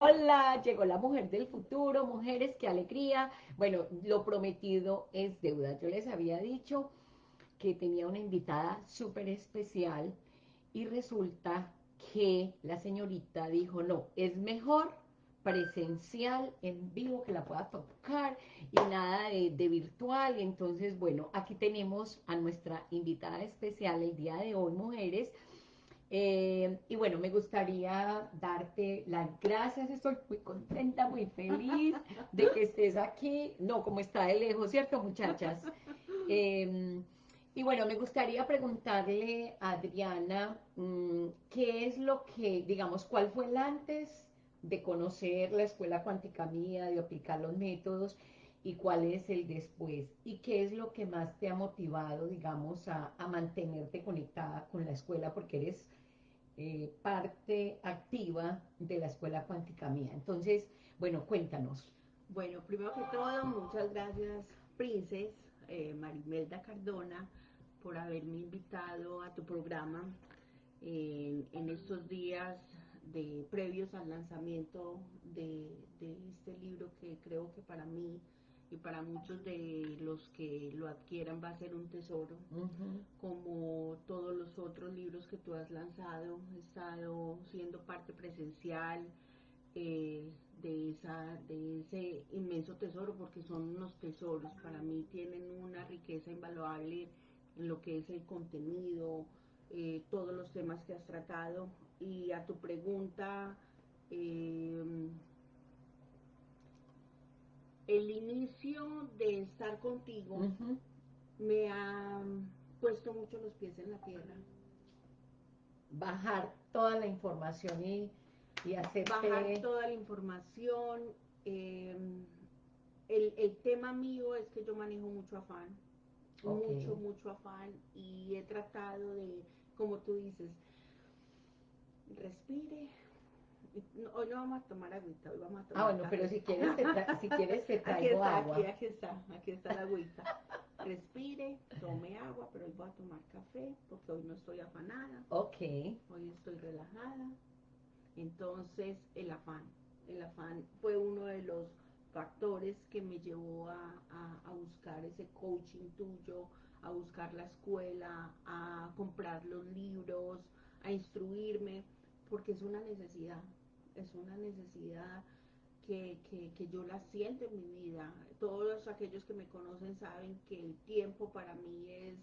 Hola, llegó la mujer del futuro, mujeres, qué alegría. Bueno, lo prometido es deuda. Yo les había dicho que tenía una invitada súper especial y resulta que la señorita dijo, no, es mejor presencial, en vivo, que la pueda tocar y nada de, de virtual. Entonces, bueno, aquí tenemos a nuestra invitada especial el día de hoy, mujeres, eh, y bueno, me gustaría darte las gracias, estoy muy contenta, muy feliz de que estés aquí, no como está de lejos, ¿cierto muchachas? Eh, y bueno, me gustaría preguntarle a Adriana, mmm, ¿qué es lo que, digamos, cuál fue el antes de conocer la escuela cuántica mía, de aplicar los métodos, y cuál es el después? ¿Y qué es lo que más te ha motivado, digamos, a, a mantenerte conectada con la escuela? Porque eres eh, parte activa de la Escuela Cuántica Mía. Entonces, bueno, cuéntanos. Bueno, primero que todo, muchas gracias, Princes, eh, Marimelda Cardona, por haberme invitado a tu programa en, en estos días de previos al lanzamiento de, de este libro que creo que para mí y para muchos de los que lo adquieran va a ser un tesoro, uh -huh. como todos los otros libros que tú has lanzado, he estado siendo parte presencial eh, de, esa, de ese inmenso tesoro, porque son unos tesoros, para mí tienen una riqueza invaluable en lo que es el contenido, eh, todos los temas que has tratado, y a tu pregunta, eh, el inicio de estar contigo uh -huh. me ha puesto mucho los pies en la tierra. Bajar toda la información y, y hacerte... Bajar toda la información. Eh, el, el, tema mío es que yo manejo mucho afán. Okay. Mucho, mucho afán. Y he tratado de, como tú dices, respire, hoy no vamos a tomar agüita, hoy vamos a tomar Ah, bueno, café. pero si quieres te, si quieres te traigo aquí está, agua. Aquí, aquí está, aquí está la agüita. Respire, tome agua, pero hoy voy a tomar café porque hoy no estoy afanada. Ok. Hoy estoy relajada. Entonces, el afán. El afán fue uno de los factores que me llevó a, a, a buscar ese coaching tuyo, a buscar la escuela, a comprar los libros, a instruirme, porque es una necesidad es una necesidad que, que, que, yo la siento en mi vida. Todos aquellos que me conocen saben que el tiempo para mí es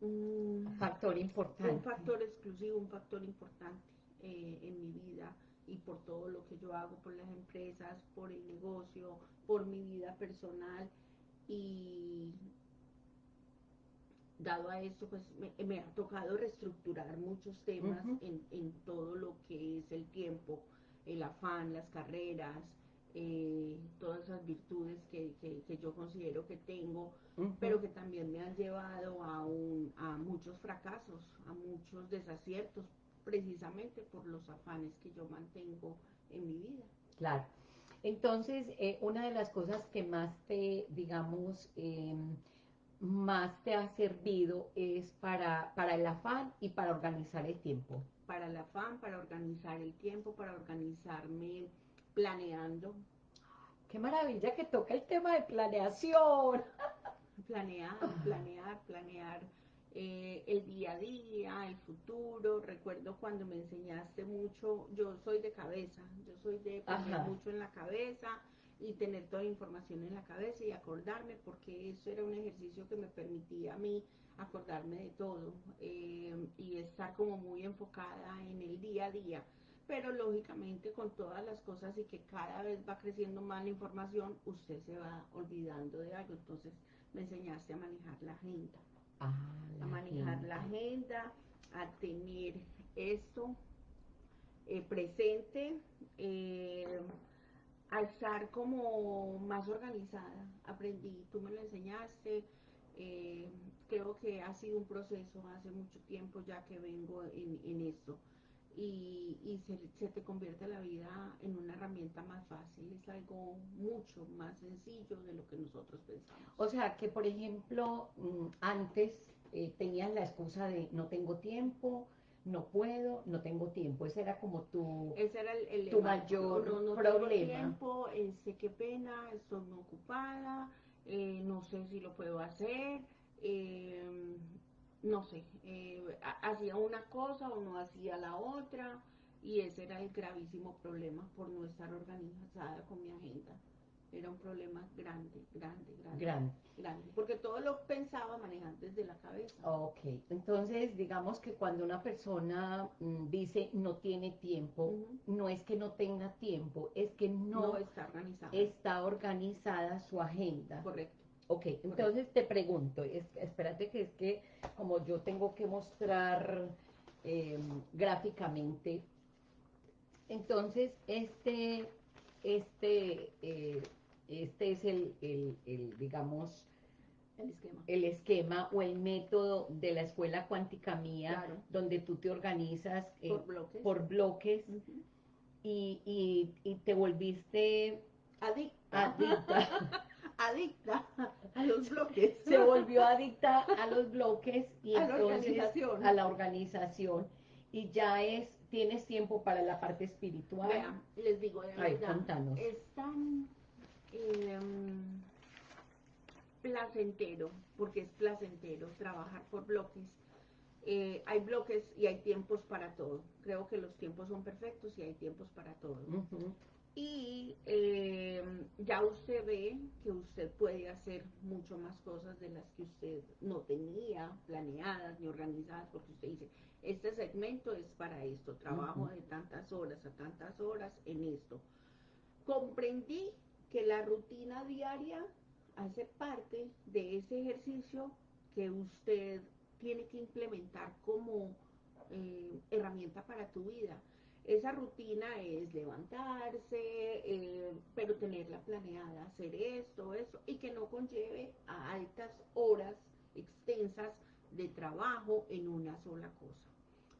un factor importante. Un factor exclusivo, un factor importante eh, en mi vida y por todo lo que yo hago por las empresas, por el negocio, por mi vida personal y dado a esto, pues me, me, ha tocado reestructurar muchos temas uh -huh. en, en, todo lo que es el tiempo, el afán, las carreras, eh, todas esas virtudes que, que, que, yo considero que tengo, uh -huh. pero que también me han llevado a, un, a muchos fracasos, a muchos desaciertos, precisamente por los afanes que yo mantengo en mi vida. Claro. Entonces, eh, una de las cosas que más te, digamos, eh, más te ha servido es para, para el afán y para organizar el tiempo. Para el afán, para organizar el tiempo, para organizarme planeando. ¡Qué maravilla que toca el tema de planeación! Planear, planear, planear eh, el día a día, el futuro. Recuerdo cuando me enseñaste mucho, yo soy de cabeza, yo soy de poner mucho en la cabeza, y tener toda la información en la cabeza y acordarme, porque eso era un ejercicio que me permitía a mí acordarme de todo eh, y estar como muy enfocada en el día a día. Pero lógicamente con todas las cosas y que cada vez va creciendo más la información, usted se va olvidando de algo. Entonces me enseñaste a manejar la agenda. Ah, la a manejar agenda. la agenda, a tener esto eh, presente. Eh, a estar como más organizada, aprendí, tú me lo enseñaste, eh, creo que ha sido un proceso hace mucho tiempo ya que vengo en, en esto y, y se, se, te convierte la vida en una herramienta más fácil, es algo mucho más sencillo de lo que nosotros pensamos. O sea que por ejemplo, antes eh, tenías la excusa de no tengo tiempo, no puedo, no tengo tiempo. Ese era como tu, Ese era el, el tu mayor no, no problema. Tengo tiempo, este, qué pena, estoy muy ocupada, eh, no sé si lo puedo hacer, eh, no sé, eh, ha- hacía una cosa o no hacía la otra, y ese era el gravísimo problema por no estar organizada con mi agenda. Era un problema grande, grande, grande, grande. grande, porque todo lo pensaba manejar desde la cabeza. Ok, entonces digamos que cuando una persona mm, dice no tiene tiempo, no es que no tenga tiempo, es que no, no, está organizada. está organizada su agenda. Correcto. Ok, entonces te pregunto, es- espérate que es que como yo tengo que mostrar eh, gráficamente, entonces este, este, eh, este es el, el- el, digamos, El esquema. el esquema o el método de la escuela cuántica mía, Claro. donde tú te organizas eh, por bloques. por bloques y, y- y te volviste Adicta. adicta. Adicta a los bloques. se volvió adicta a los bloques y A la entonces organización. a la organización y ya es tienes tiempo para la parte espiritual Vean, les digo Ay, verdad, contanos. es tan em, placentero, porque es placentero trabajar por bloques. Eh, hay bloques y hay tiempos para todo. Creo que los tiempos son perfectos y hay tiempos para todo. Y eh, ya usted ve que usted puede hacer mucho más cosas de las que usted no tenía planeadas ni organizadas, porque usted dice, este segmento es para esto, trabajo de tantas horas a tantas horas en esto. Comprendí que la rutina diaria hace parte de ese ejercicio que usted tiene que implementar como eh, herramienta para tu vida. Esa rutina es levantarse, eh, pero tenerla planeada, hacer esto, eso, y que no conlleve a altas horas extensas de trabajo en una sola cosa.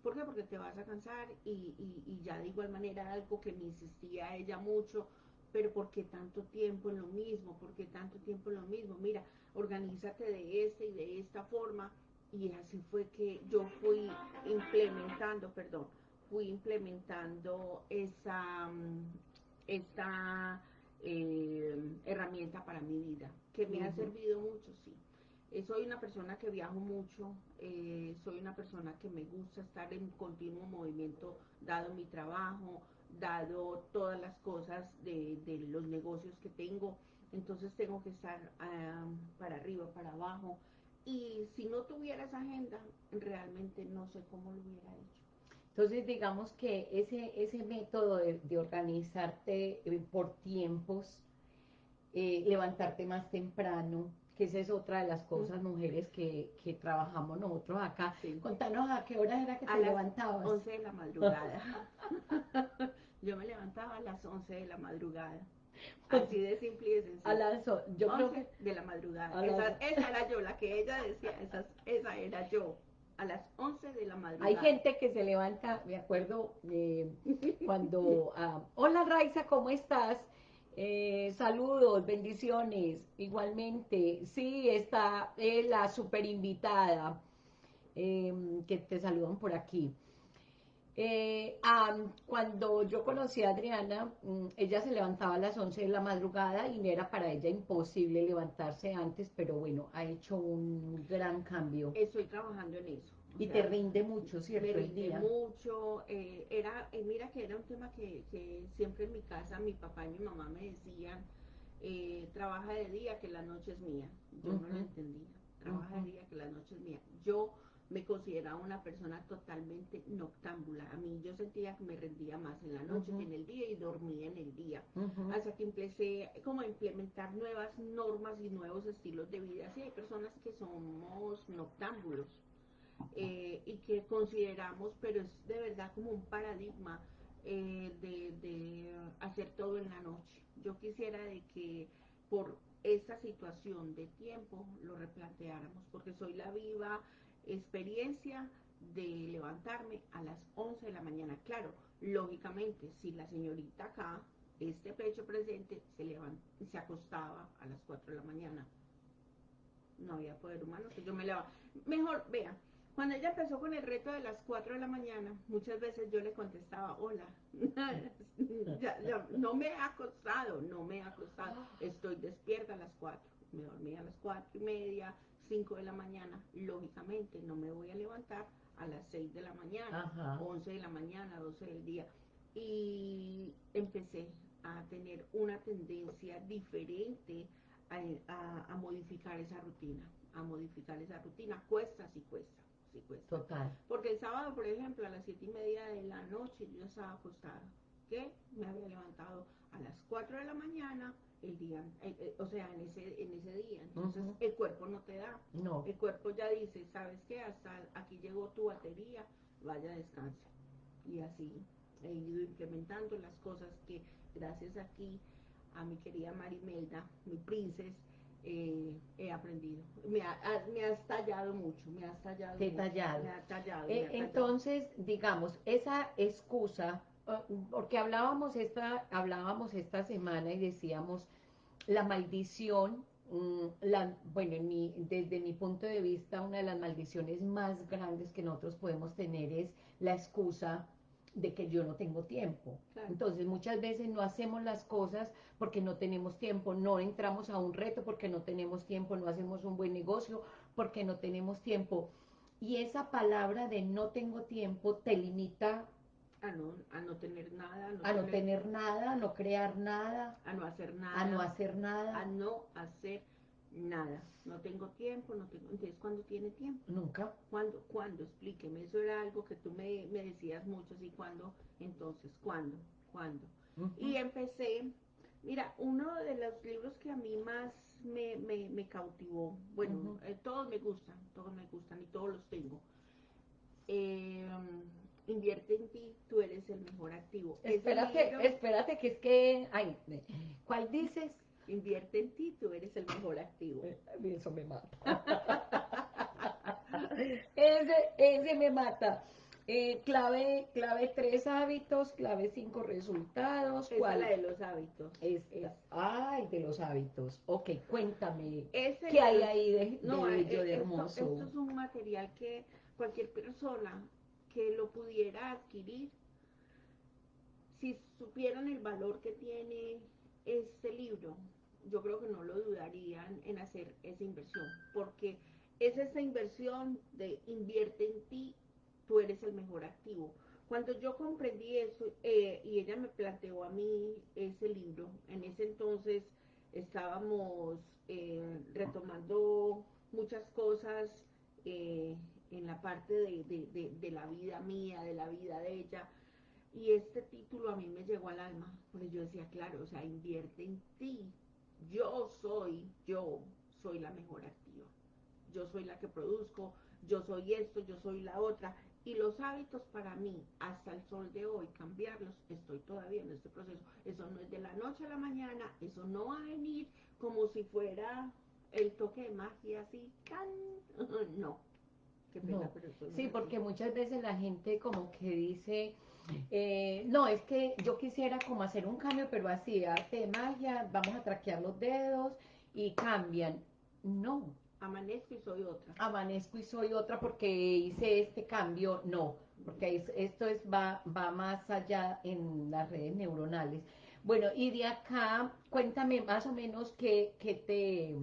¿Por qué? Porque te vas a cansar y, y- y ya de igual manera algo que me insistía ella mucho, pero ¿por qué tanto tiempo en lo mismo? ¿Por qué tanto tiempo en lo mismo? Mira, organízate de esta y de esta forma. Y así fue que yo fui implementando, perdón, fui implementando esa, mm, esta eh, herramienta para mi vida, que me ha servido mucho, sí. Eh, soy una persona que viajo mucho, eh, soy una persona que me gusta estar en continuo movimiento, dado mi trabajo, dado todas las cosas de, de los negocios que tengo, entonces tengo que estar ah, para arriba, para abajo, y si no tuviera esa agenda, realmente no sé cómo lo hubiera hecho. Entonces, digamos que ese, ese método de, de organizarte eh, por tiempos, eh, levantarte más temprano, que esa es otra de las cosas, mujeres, que, que trabajamos nosotros acá. Sí. Contanos a qué hora era que A te levantabas. 11 de la madrugada. Yo me levantaba a las 11 de la madrugada. Así de simple y de sencillo. A las, yo creo 11 que de la madrugada. Esa, esa era yo, la que ella decía, esa, esa era yo. A las 11 de la madrugada. hay gente que se levanta, me acuerdo, eh, cuando, ah, hola Raiza, ¿cómo estás? Eh, saludos, bendiciones, igualmente, sí, está eh, la super invitada eh, que te saludan por aquí. Eh, ah, cuando yo conocí a Adriana, mm, ella se levantaba a las 11 de la madrugada y era para ella imposible levantarse antes, pero bueno, ha hecho un gran cambio. Estoy trabajando en eso. Y sea, te rinde mucho, ¿cierto? me El rinde día. mucho. eh, era, eh, mira que era un tema que, que siempre en mi casa mi papá y mi mamá me decían, eh, trabaja de día que la noche es mía. Yo no lo entendía. Trabaja de día que la noche es mía. Yo me consideraba una persona totalmente noctámbula. A mí yo sentía que me rendía más en la noche que en el día y dormía en el día. Ujú. Hasta que empecé como a implementar nuevas normas y nuevos estilos de vida. Sí, hay personas que somos noctámbulos eh, y que consideramos, pero es de verdad como un paradigma eh, de, de hacer todo en la noche. Yo quisiera de que por esta situación de tiempo lo replanteáramos, porque soy la viva experiencia de levantarme a las 11 de la mañana. Claro, lógicamente, si la señorita acá, este pecho presente, se, levant se acostaba a las 4 de la mañana, no había poder humano, que yo me levantaba. Mejor, vea, Cuando ella empezó con el reto de las 4 de la mañana, muchas veces yo le contestaba, hola, ya, ya, no me ha acostado, no me ha acostado, estoy despierta a las 4, me dormí a las 4 y media, 5 de la mañana, lógicamente no me voy a levantar a las 6 de la mañana, Ajá. 11 de la mañana, 12 del día, y empecé a tener una tendencia diferente a, a- a modificar esa rutina, a modificar esa rutina, cuesta, sí cuesta, sí cuesta. Total. Porque el sábado, por ejemplo, a las siete y media de la noche yo estaba acostada, que me había levantado a las 4 de la mañana el día, eh, eh, o sea, en ese, en ese día. Entonces el cuerpo no te da, No. el cuerpo ya dice, ¿sabes qué? Hasta aquí llegó tu batería, vaya descanse. Y así he ido implementando las cosas que gracias aquí a mi querida Marimelda, mi princesa, eh, he aprendido. Me, ha, me has tallado mucho, me has tallado. Te he mucho, tallado. Me ha tallado. Eh, me ha tallado. entonces, digamos, esa excusa, porque hablábamos esta, hablábamos esta semana y decíamos la maldición, mm, la, bueno, en mi- desde mi punto de vista, una de las maldiciones más grandes que nosotros podemos tener es la excusa de que yo no tengo tiempo. Claro. Entonces, muchas veces no hacemos las cosas porque no tenemos tiempo, no entramos a un reto porque no tenemos tiempo, no hacemos un buen negocio porque no tenemos tiempo. Y esa palabra de no tengo tiempo te limita a no, a no tener nada, a no, a no tener nada, a no crear nada, a no hacer nada, a no hacer a nada, no hacer nada. No tengo tiempo, no tengo. Entonces, ¿cuándo tiene tiempo? nunca. ¿Cuándo? ¿Cuándo? Explíqueme. Eso era algo que tú me, me decías mucho, ¿y cuándo? Entonces, ¿cuándo? ¿Cuándo? Ujú. Y empecé, mira, uno de los libros que a mí más me, me, me cautivó, bueno, eh, todos me gustan, todos me gustan y todos los tengo. Eh, invierte en ti, tú eres el mejor activo. Espérate, libro, espérate que es que, ay, ¿cuál dices? Invierte en ti, tú eres el mejor activo. Eh, Eso me mata. ese, ese me mata. Eh, clave, clave tres hábitos, clave cinco resultados. Esa es ¿Cuál? la de los hábitos. Esta. Es- Ay, de los hábitos. Ok, cuéntame. Ese ¿Qué hay ahí de, No, de eh, de esto- hermoso? Esto, es un material que cualquier persona que lo pudiera adquirir, si supieran el valor que tiene este libro, yo creo que no lo dudarían en hacer esa inversión, porque es esa inversión de invierte en ti, tú eres el mejor activo. Cuando yo comprendí eso eh, y ella me planteó a mí ese libro, en ese entonces estábamos eh, retomando muchas cosas eh, en la parte de, de- de- de la vida mía, de la vida de ella. Y este título a mí me llegó al alma, porque yo decía, claro, o sea, invierte en ti. Yo soy, yo soy la mejor activa. Yo soy la que produzco, yo soy esto, yo soy la otra. Y los hábitos para mí, hasta el sol de hoy, cambiarlos, estoy todavía en este proceso. Eso no es de la noche a la mañana, eso no va a venir como si fuera el toque de magia así, ¡can! no. Qué pena, No. pero eso no es Sí, porque muchas veces la gente como que dice, eh, no, es que yo quisiera como hacer un cambio, pero así, arte de magia, vamos a traquear los dedos y cambian. No, Amanezco y soy otra. amanezco y soy otra porque hice este cambio, no, porque es- esto es va, va más allá en las redes neuronales. Bueno, y de acá, cuéntame más o menos qué, qué te,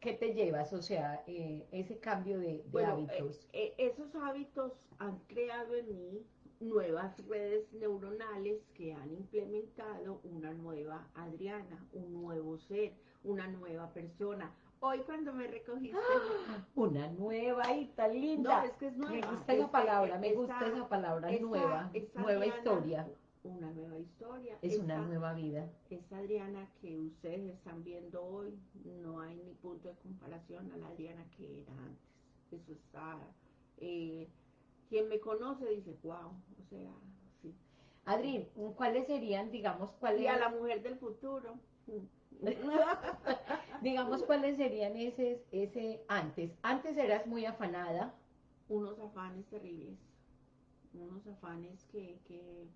qué te llevas, o sea, eh, ese cambio de, de Bueno, hábitos. eh, eh, esos hábitos han creado en mí nuevas redes neuronales que han implementado una nueva Adriana, un nuevo ser, una nueva persona. Hoy cuando me recogiste, Una nueva y tan linda. no, es que es nueva. me gusta es esa palabra, me gusta esa palabra, nueva, nueva historia, Una nueva historia. es una nueva vida. Esta Adriana que ustedes están viendo hoy, no hay ni punto de comparación a la Adriana que era antes. Eso está. eh, quien me conoce dice, wow, o sea, sí. Adri, ¿cuáles serían, digamos, cuáles, Y a la mujer del futuro. digamos, cuáles serían ese, ese antes? Antes eras muy afanada, Unos afanes terribles. Unos afanes que, que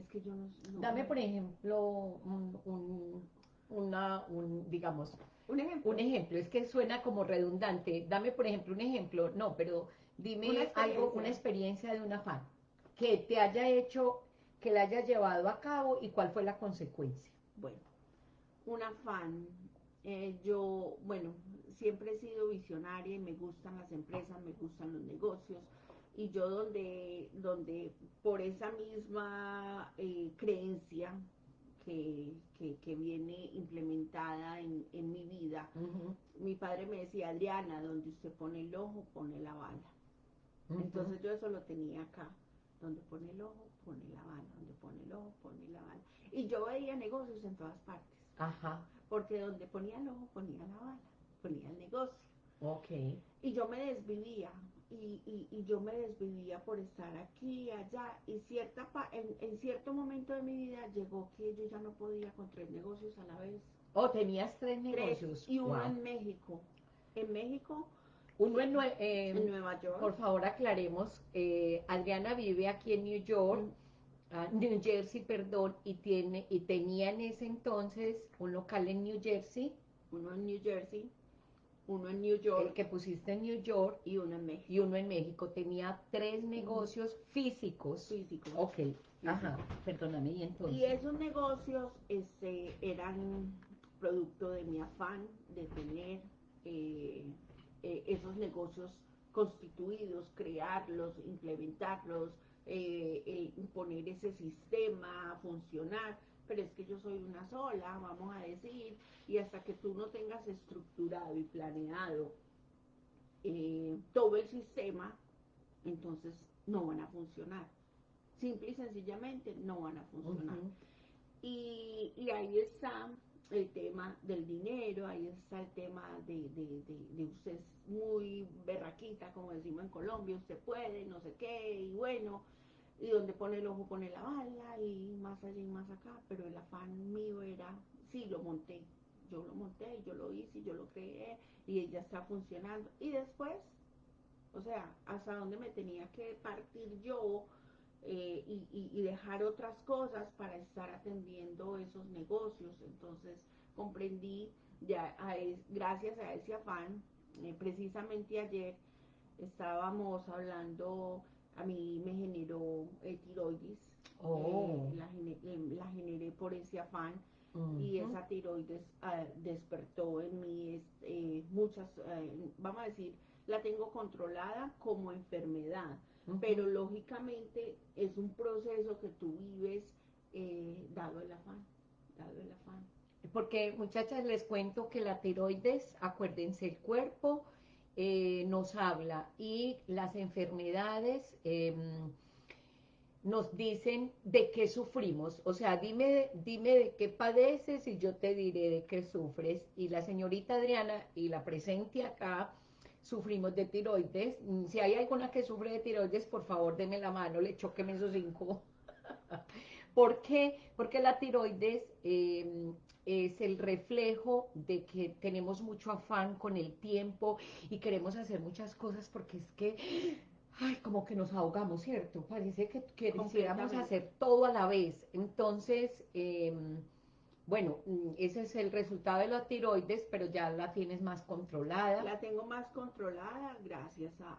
es que yo no. no- dame por ejemplo un, un- una, un, digamos, Un ejemplo. un ejemplo, es que suena como redundante, dame por ejemplo un ejemplo, no, pero Dime algo, una experiencia de un afán que te haya hecho, que la haya llevado a cabo y cuál fue la consecuencia. Bueno, un afán. Eh, yo, bueno, siempre he sido visionaria y me gustan las empresas, me gustan los negocios. Y yo donde, donde por esa misma eh, creencia que, que, viene implementada en, en mi vida, mi padre me decía, Adriana, donde usted pone el ojo, pone la bala. Entonces yo eso lo tenía acá. Donde pone el ojo, pone la bala. Donde pone el ojo, pone la bala. Y yo veía negocios en todas partes. Ajá. Porque donde ponía el ojo, ponía la bala. Ponía el negocio. Ok. Y yo me desvivía. Y, y, yo me desvivía por estar aquí, allá. Y cierta en, en cierto momento de mi vida llegó que yo ya no podía con tres negocios a la vez. Oh, tenías tres negocios. y uno en México. En México uno en, em, Nueva York. Por favor, aclaremos. Eh, Adriana vive aquí en New York, mm. ah, New Jersey, perdón, y tiene y tenía en ese entonces un local en New Jersey. Uno en New Jersey, uno en New York. El que pusiste en New York. Y uno en México. Y uno en México. Tenía tres negocios físicos. Físicos. Ok, ajá, perdóname, y entonces. Y esos negocios este, eran producto de mi afán de tener... Eh, eh, esos negocios constituidos, crearlos, implementarlos, eh, eh, poner ese sistema funcionar, pero es que yo soy una sola, vamos a decir, y hasta que tú no tengas estructurado y planeado todo el sistema, entonces no van a funcionar. Simple y sencillamente no van a funcionar. y, y ahí está el tema del dinero, ahí está el tema de, de, de, usted es muy berraquita, como decimos en Colombia, usted puede, no sé qué, y bueno, y donde pone el ojo pone la bala, y más allá y más acá, pero el afán mío era, sí, lo monté, yo lo monté, yo lo hice, yo lo creé, y ya está funcionando, y después, o sea, hasta dónde me tenía que partir yo, eh, y, dejar otras cosas para estar atendiendo esos negocios. Entonces comprendí, ya gracias a ese afán, eh, precisamente ayer estábamos hablando, a mí me generó tiroides, oh. la, generé por ese afán. Y esa tiroides ah, despertó en mí muchas, vamos a decir, la tengo controlada como enfermedad, pero lógicamente es un proceso que tú vives eh, dado el afán, dado el afán. Porque muchachas les cuento que la tiroides, acuérdense, el cuerpo eh, nos habla y las enfermedades em, nos dicen de qué sufrimos. O sea, dime, dime de qué padeces y yo te diré de qué sufres. Y la señorita Adriana, y la presente acá, sufrimos de tiroides. Mm, si hay alguna que sufre de tiroides, por favor, denme la mano, le choqueme esos cinco. ¿Por qué? Porque la tiroides em, es el reflejo de que tenemos mucho afán con el tiempo y queremos hacer muchas cosas porque es que, ay, como que nos ahogamos, ¿cierto? Parece que, quisiéramos hacer todo a la vez. Entonces, eh, bueno, mm, ese es el resultado de la tiroides, pero ya la tienes más controlada. La tengo más controlada gracias a,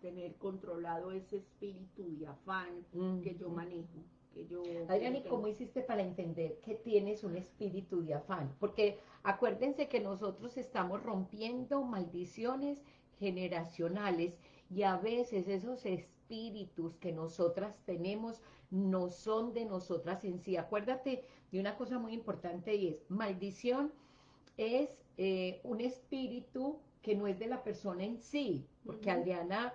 tener controlado ese espíritu de afán que yo manejo. Que yo, Adriana, ¿y cómo hiciste para entender que tienes un espíritu de afán? Porque acuérdense que nosotros estamos rompiendo maldiciones generacionales y a veces esos espíritus que nosotras tenemos no son de nosotras en sí. Acuérdate de una cosa muy importante y es, maldición es eh, un espíritu que no es de la persona en sí, porque Adriana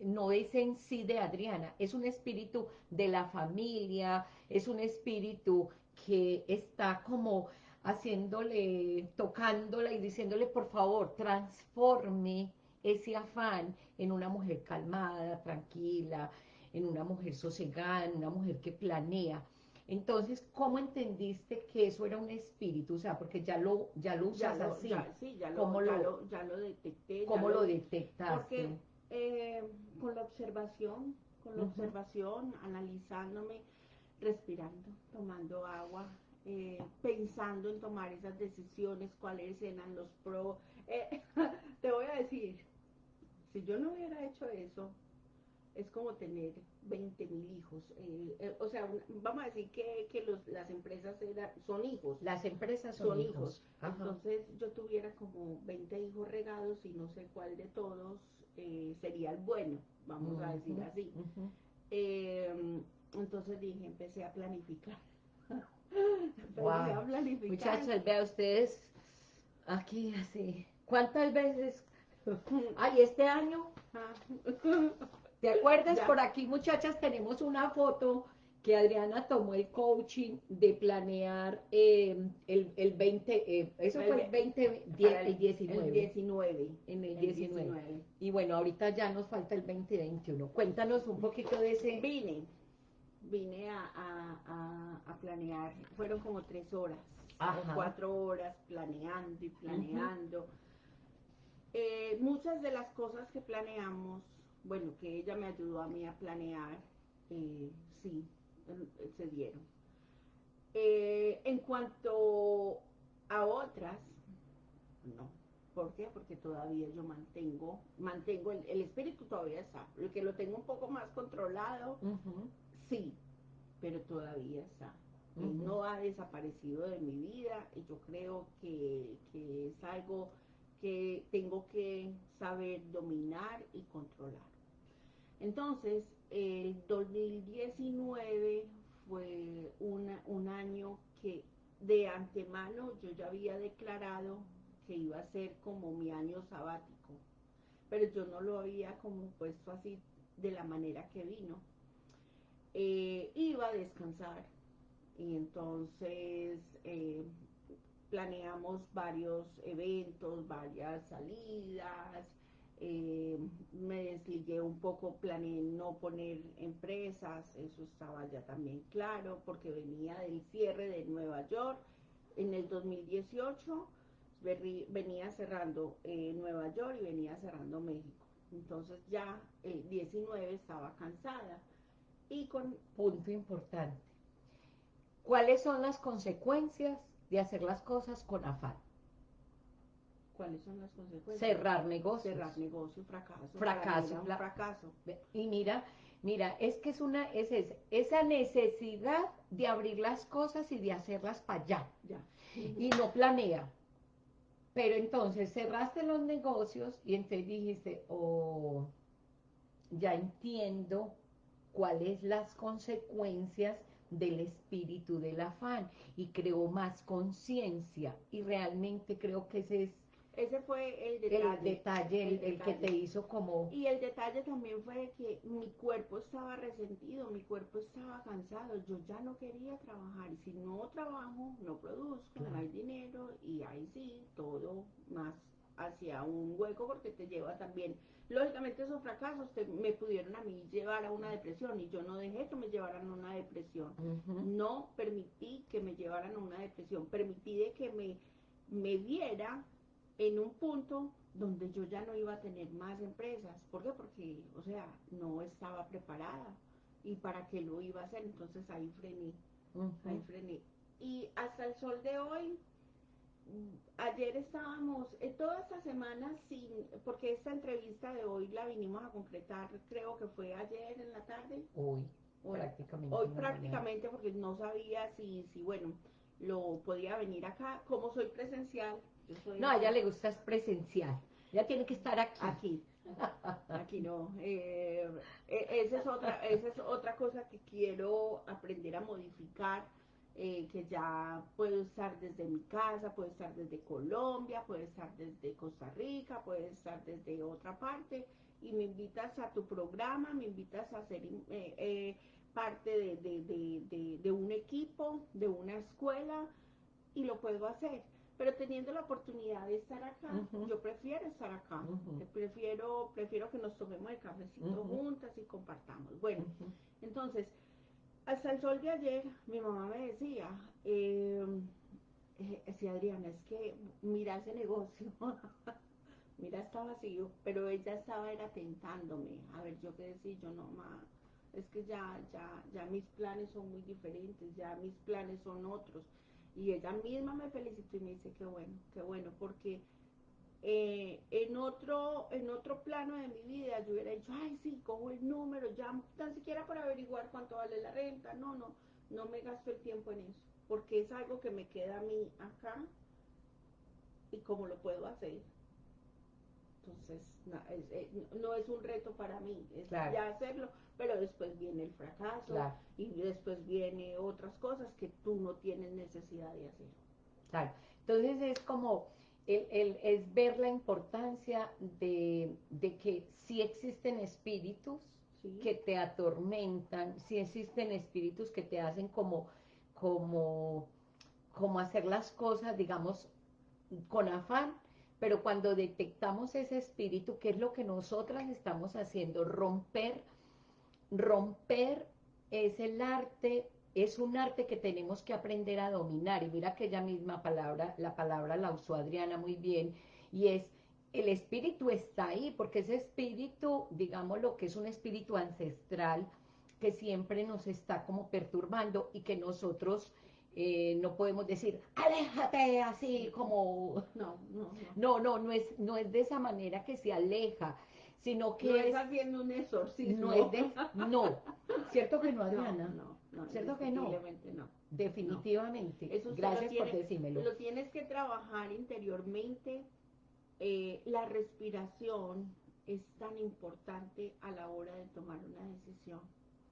no es en sí de Adriana, es un espíritu de la familia, es un espíritu que está como haciéndole, tocándola y diciéndole, por favor, transforme ese afán en una mujer calmada, tranquila, en una mujer sosegada, en una mujer que planea. Entonces, ¿cómo entendiste que eso era un espíritu? O sea, porque ya lo, ya lo usas así. sí, ya lo, ya lo, detecté. ¿Cómo lo, detectaste? Porque eh, con la observación, con la observación, analizándome, respirando, tomando agua, eh, pensando en tomar esas decisiones, cuáles eran los pros. Eh, te voy a decir, si yo no hubiera hecho eso, es como tener 20 mil hijos. Eh, eh, o sea, vamos a decir que, que los, las empresas son hijos. Las empresas son, hijos. Entonces yo tuviera como 20 hijos regados y no sé cuál de todos eh, sería el bueno, vamos a decir así. Em, entonces dije, empecé a planificar. empecé a planificar. Muchachos, vea ustedes aquí así. ¿Cuántas veces? Ay, este año. ¿Te acuerdas? Por aquí, muchachas, tenemos una foto que Adriana tomó el coaching de planear eh, el, el 20, eh, eso fue el 20, el, 19. El 19. En el, 19. Y bueno, ahorita ya nos falta el 2021. Cuéntanos un poquito de ese. Vine, vine a, a, a, planear, fueron como tres horas, cuatro horas planeando y planeando. Eh, muchas de las cosas que planeamos bueno, que ella me ayudó a mí a planear, sí, se dieron. Eh, en cuanto a otras, no. ¿Por qué? Porque todavía yo mantengo, mantengo, el, espíritu todavía está. Lo que lo tengo un poco más controlado, sí, pero todavía está. No ha desaparecido de mi vida y yo creo que, que es algo que tengo que saber dominar y controlar. Entonces, el 2019 fue un año que de antemano yo ya había declarado que iba a ser como mi año sabático, pero yo no lo había como puesto así de la manera que vino. Eh, iba a descansar y entonces eh, planeamos varios eventos, varias salidas, eh, me desligué un poco, planeé no poner empresas, eso estaba ya también claro, porque venía del cierre de Nueva York en el 2018, venía cerrando eh, Nueva York y venía cerrando México. Entonces ya el 19 estaba cansada. Y con... Punto importante. ¿Cuáles son las consecuencias de hacer las cosas con afán? ¿Cuáles son las consecuencias? Cerrar negocios. Cerrar negocio, fracaso. Fracaso. fracaso. Y mira, mira, es que es una, es, esa necesidad de abrir las cosas y de hacerlas para allá. Ya. Y no planea. Pero entonces cerraste los negocios y entonces dijiste, oh, ya entiendo cuáles las consecuencias del espíritu del afán y creo más conciencia y realmente creo que ese es ese fue el detalle. El detalle, el, que te hizo como... Y el detalle también fue que mi cuerpo estaba resentido, mi cuerpo estaba cansado, yo ya no quería trabajar. Y si no trabajo, no produzco, no hay dinero y ahí sí, todo más hacia un hueco porque te lleva también... Lógicamente esos fracasos me pudieron a mí llevar a una depresión y yo no dejé que me llevaran a una depresión. No permití que me llevaran a una depresión, permití de que me, me viera en un punto donde yo ya no iba a tener más empresas. ¿Por qué? Porque, o sea, no estaba preparada. ¿Y para qué lo iba a hacer? Entonces ahí frené, ahí frené. Y hasta el sol de hoy, ayer estábamos, eh, toda esta semana sin, porque esta entrevista de hoy la vinimos a concretar, creo que fue ayer en la tarde. Hoy, prácticamente. Hoy prácticamente porque no sabía si, si, bueno, lo podía venir acá. Como soy presencial, no, a ella le gusta es presencial. Ya tiene que estar aquí. Aquí. Aquí no. Eh, e, esa, es otra, esa es otra cosa que quiero aprender a modificar. Eh, que ya puedo estar desde mi casa, puedo estar desde Colombia, puedo estar desde Costa Rica, puedo estar desde otra parte y me invitas a tu programa, me invitas a ser eh, parte de, de, de, un equipo, de una escuela y lo puedo hacer pero teniendo la oportunidad de estar acá, yo prefiero estar acá, prefiero, prefiero que nos tomemos el cafecito juntas y compartamos. Bueno, entonces, hasta el sol de ayer, mi mamá me decía, eh, eh, sí, Adriana, es que mira ese negocio, mira está vacío, pero ella estaba era tentándome, a ver, yo qué decir, yo no, más es que ya, ya, ya mis planes son muy diferentes, ya mis planes son otros y ella misma me felicitó y me dice, qué bueno, qué bueno, porque eh, en, otro, en otro plano de mi vida yo hubiera dicho, ay, sí, cojo el número, ya tan siquiera para averiguar cuánto vale la renta. No, no, no me gasto el tiempo en eso, porque es algo que me queda a mí acá y cómo lo puedo hacer. Entonces, eh, no, es, un reto para mí, es ya hacerlo, pero después viene el fracaso y después viene otras cosas que tú no tienes necesidad de hacer. Claro, entonces es como el, es ver la importancia de, que si existen espíritus que te atormentan, si existen espíritus que te hacen como, como, como hacer las cosas, digamos, con afán, pero cuando detectamos ese espíritu, ¿qué es lo que nosotras estamos haciendo? Romper, romper es el arte es un arte que tenemos que aprender a dominar. Y mira que ella misma palabra, la palabra la usó Adriana muy bien, y es el espíritu está ahí, porque ese espíritu, digamos lo que es un espíritu ancestral, que siempre nos está como perturbando y que nosotros eh, no podemos decir, aléjate así como... No, no, no, no, no, es, no es de esa manera que se aleja, sino que... No es, haciendo un exorcismo. No es de... No, ¿cierto que no, Adriana? no. ¿Cierto que no? no. Definitivamente. Eso Gracias por decírmelo. Lo tienes que trabajar interiormente. Eh, la respiración es tan importante a la hora de tomar una decisión.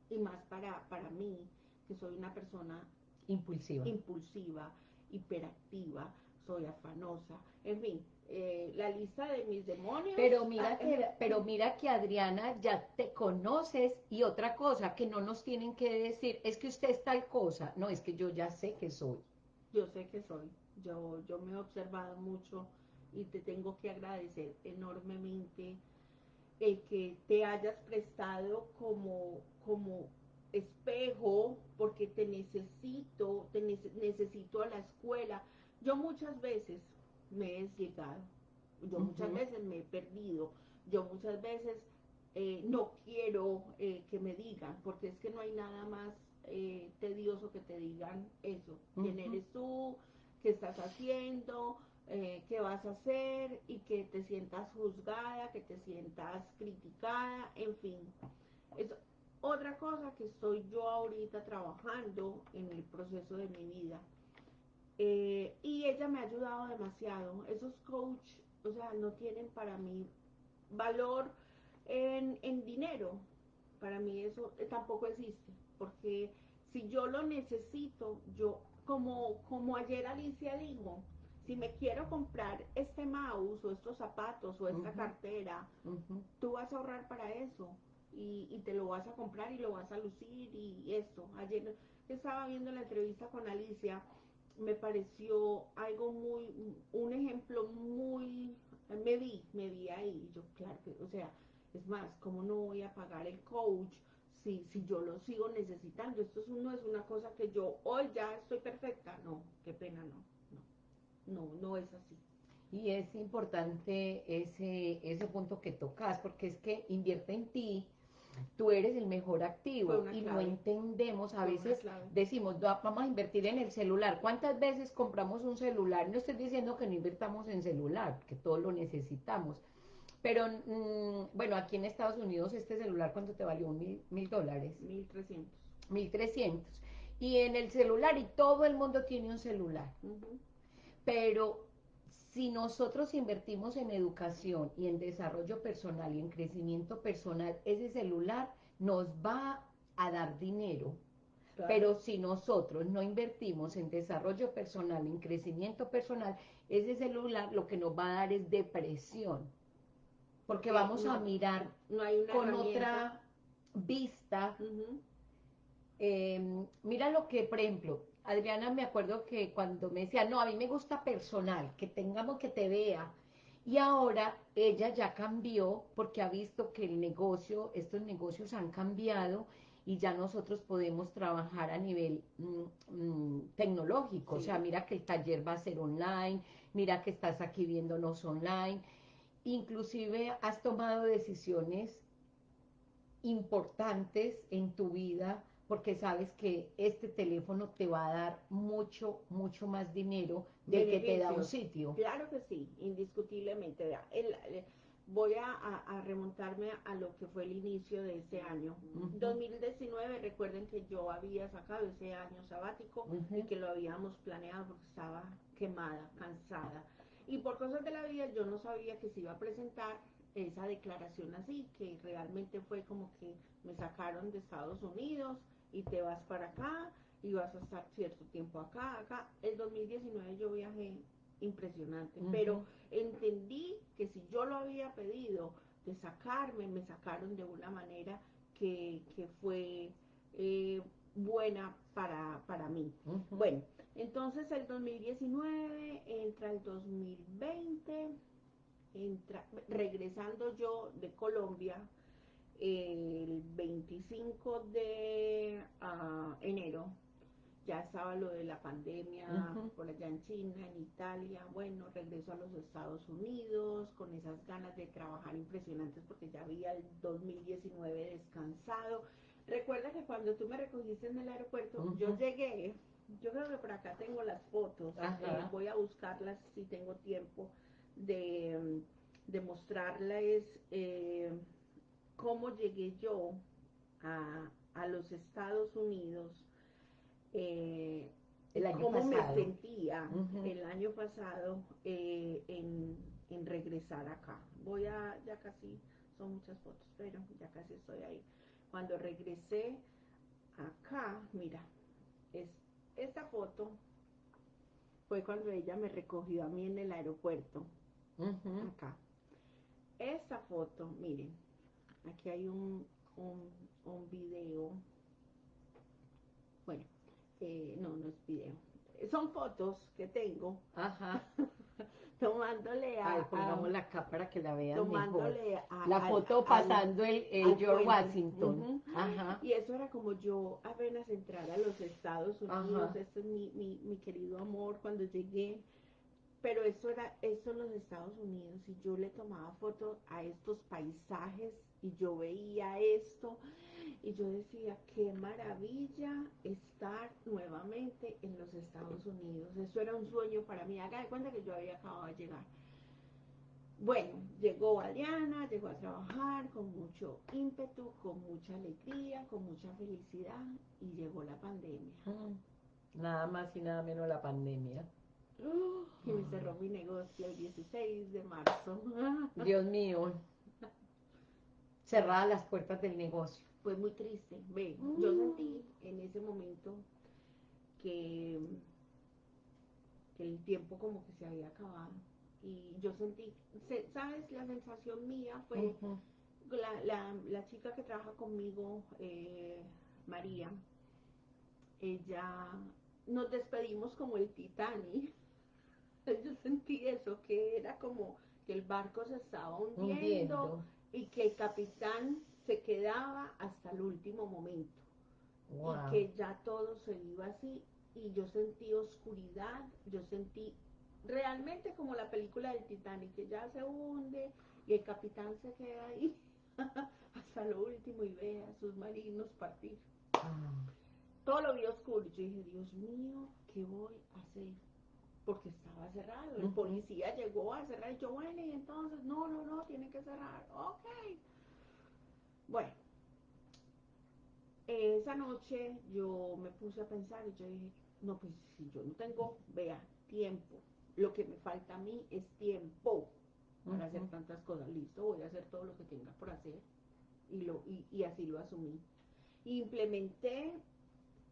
Y más para, para mí, que soy una persona impulsiva, impulsiva hiperactiva, soy afanosa, en fin, eh, la lista de mis demonios. Pero mira, ah, que, eh, pero mira que Adriana ya te conoces y otra cosa que no nos tienen que decir es que usted es tal cosa, no, es que yo ya sé que soy. Yo sé que soy, yo, yo me he observado mucho y te tengo que agradecer enormemente el que te hayas prestado como, como espejo porque te necesito, te necesito a la escuela. Yo muchas veces me he desligado, yo muchas veces me he perdido, yo muchas veces eh, no quiero eh, que me digan, porque es que no hay nada más eh, tedioso que te digan eso, quién eres tú, qué estás haciendo, qué vas a hacer y que te sientas juzgada, que te sientas criticada, en fin. Es otra cosa que estoy yo ahorita trabajando en el proceso de mi vida eh, y ella me ha ayudado demasiado. Esos coach, o sea, no tienen para mí valor en, dinero. Para mí eso eh, tampoco existe. Porque si yo lo necesito, yo, como, como ayer Alicia dijo, si me quiero comprar este mouse o estos zapatos o esta cartera, tú vas a ahorrar para eso. Y, y, te lo vas a comprar y lo vas a lucir y esto. Ayer estaba viendo la entrevista con Alicia me pareció algo muy, un ejemplo muy, me vi, me vi ahí, yo claro que, o sea, es más, ¿cómo no voy a pagar el coach si, si yo lo sigo necesitando? Esto no es una cosa que yo, hoy ya estoy perfecta, no, qué pena, no, no, no, no es así. Y es importante ese, ese punto que tocas, porque es que invierte en ti, tú eres el mejor activo y no entendemos, a veces decimos, vamos a invertir en el celular. ¿Cuántas veces compramos un celular? No estoy diciendo que no invertamos en celular, que todos lo necesitamos. Pero, mm, bueno, aquí en Estados Unidos este celular, ¿cuánto te valió? ¿Mil, mil dólares? Mil trescientos. Mil trescientos. Y en el celular, y todo el mundo tiene un celular. Pero si nosotros invertimos en educación y en desarrollo personal y en crecimiento personal, ese celular nos va a dar dinero. Pero si nosotros no invertimos en desarrollo personal, en crecimiento personal, ese celular lo que nos va a dar es depresión. Porque vamos a mirar con otra vista. Em, mira lo que, por ejemplo, Adriana me acuerdo que cuando me decía, no, a mí me gusta personal, que tengamos que te vea. Y ahora ella ya cambió porque ha visto que el negocio, estos negocios han cambiado y ya nosotros podemos trabajar a nivel mm, mm, tecnológico. O sea, mira que el taller va a ser online, mira que estás aquí viéndonos online. Inclusive has tomado decisiones importantes en tu vida porque sabes que este teléfono te va a dar mucho, mucho más dinero del que te da un sitio. Claro que sí, indiscutiblemente. voy a, remontarme a lo que fue el inicio de ese año. 2019, recuerden que yo había sacado ese año sabático y que lo habíamos planeado porque estaba quemada, cansada. Y por cosas de la vida yo no sabía que se iba a presentar esa declaración así, que realmente fue como que me sacaron de Estados Unidos y te vas para acá y vas a estar cierto tiempo acá, acá. El 2019 yo viajé impresionante, pero entendí que si yo lo había pedido de sacarme, me sacaron de una manera que, fue eh, buena para, para mí. Bueno, entonces el 2019 entra el 2020, entra, regresando yo de Colombia, el 25 de ah, enero. Ya estaba lo de la pandemia por allá en China, en Italia, bueno, regreso a los Estados Unidos con esas ganas de trabajar impresionantes porque ya había el 2019 descansado. Recuerda que cuando tú me recogiste en el aeropuerto, yo llegué, yo creo que por acá tengo las fotos, eh, voy a buscarlas si tengo tiempo de, de mostrarles. Eh, cómo llegué yo a, los Estados Unidos, eh, el año cómo me sentía el año pasado eh, en, regresar acá. Voy a, ya casi, son muchas fotos, pero ya casi estoy ahí. Cuando regresé acá, mira, es, esta foto fue cuando ella me recogió a mí en el aeropuerto, acá. Esta foto, miren, Aquí hay un, un, video. Bueno, eh, no, no es video. Son fotos que tengo. Ajá. tomándole a. Ay, pongamos la cámara para que la vean tomándole A, la foto pasando el, George Washington. Ajá. Y eso era como yo apenas entrar a los Estados Unidos. Este es mi, mi, mi querido amor cuando llegué pero eso era eso en los Estados Unidos y yo le tomaba fotos a estos paisajes y yo veía esto y yo decía, qué maravilla estar nuevamente en los Estados Unidos. Eso era un sueño para mí. Haga de cuenta que yo había acabado de llegar. Bueno, llegó Adriana, llegó a trabajar con mucho ímpetu, con mucha alegría, con mucha felicidad y llegó la pandemia. Mm, nada más y nada menos la pandemia. y me cerró mi negocio el 16 de marzo. Dios mío cerradas las puertas del negocio. Fue muy triste. Ve, yo mm. sentí en ese momento que, el tiempo como que se había acabado. Y yo sentí, ¿sabes? La sensación mía fue la, chica que trabaja conmigo, eh, María, ella, nos despedimos como el Titanic. Yo sentí eso, que era como que el barco se estaba hundiendo y que el capitán se quedaba hasta el último momento y que ya todo se iba así y yo sentí oscuridad, yo sentí realmente como la película del Titanic que ya se hunde y el capitán se queda ahí hasta lo último y ve a sus marinos partir. Ah. Todo lo vi oscuro. Yo dije, Dios mío, ¿qué voy a hacer? Porque estaba cerrado. El policía llegó a cerrar y yo, bueno, y entonces, no, no, no, tiene que cerrar. Ok. Bueno, esa noche yo me puse a pensar y yo dije, no, pues si yo no tengo, vea, tiempo, lo que me falta a mí es tiempo para hacer tantas cosas. Listo, voy a hacer todo lo que tenga por hacer. Y, lo, y, así lo asumí. Implementé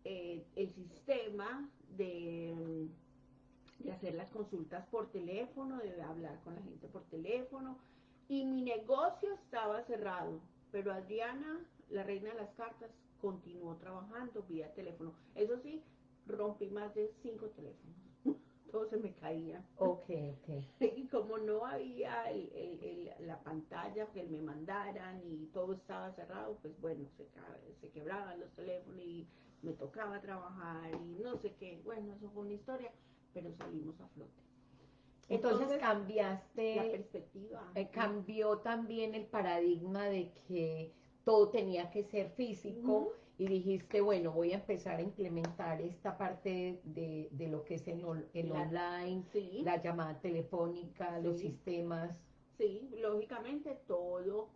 eh, el sistema de de hacer las consultas por teléfono, de hablar con la gente por teléfono. Y mi negocio estaba cerrado, pero Adriana, la reina de las cartas, continuó trabajando vía teléfono. Eso sí, rompí más de cinco teléfonos. Todo se me caía. Ok, ok. Y como no había la pantalla que me mandaran y todo estaba cerrado, pues bueno, se, se quebraban los teléfonos y me tocaba trabajar y no sé qué. Bueno, eso fue una historia pero salimos a flote. Entonces, cambiaste la perspectiva. Eh, cambió también el paradigma de que todo tenía que ser físico y dijiste, bueno, voy a empezar a implementar esta parte de, de lo que es el, el online, la llamada telefónica, los sistemas. Sí, lógicamente todo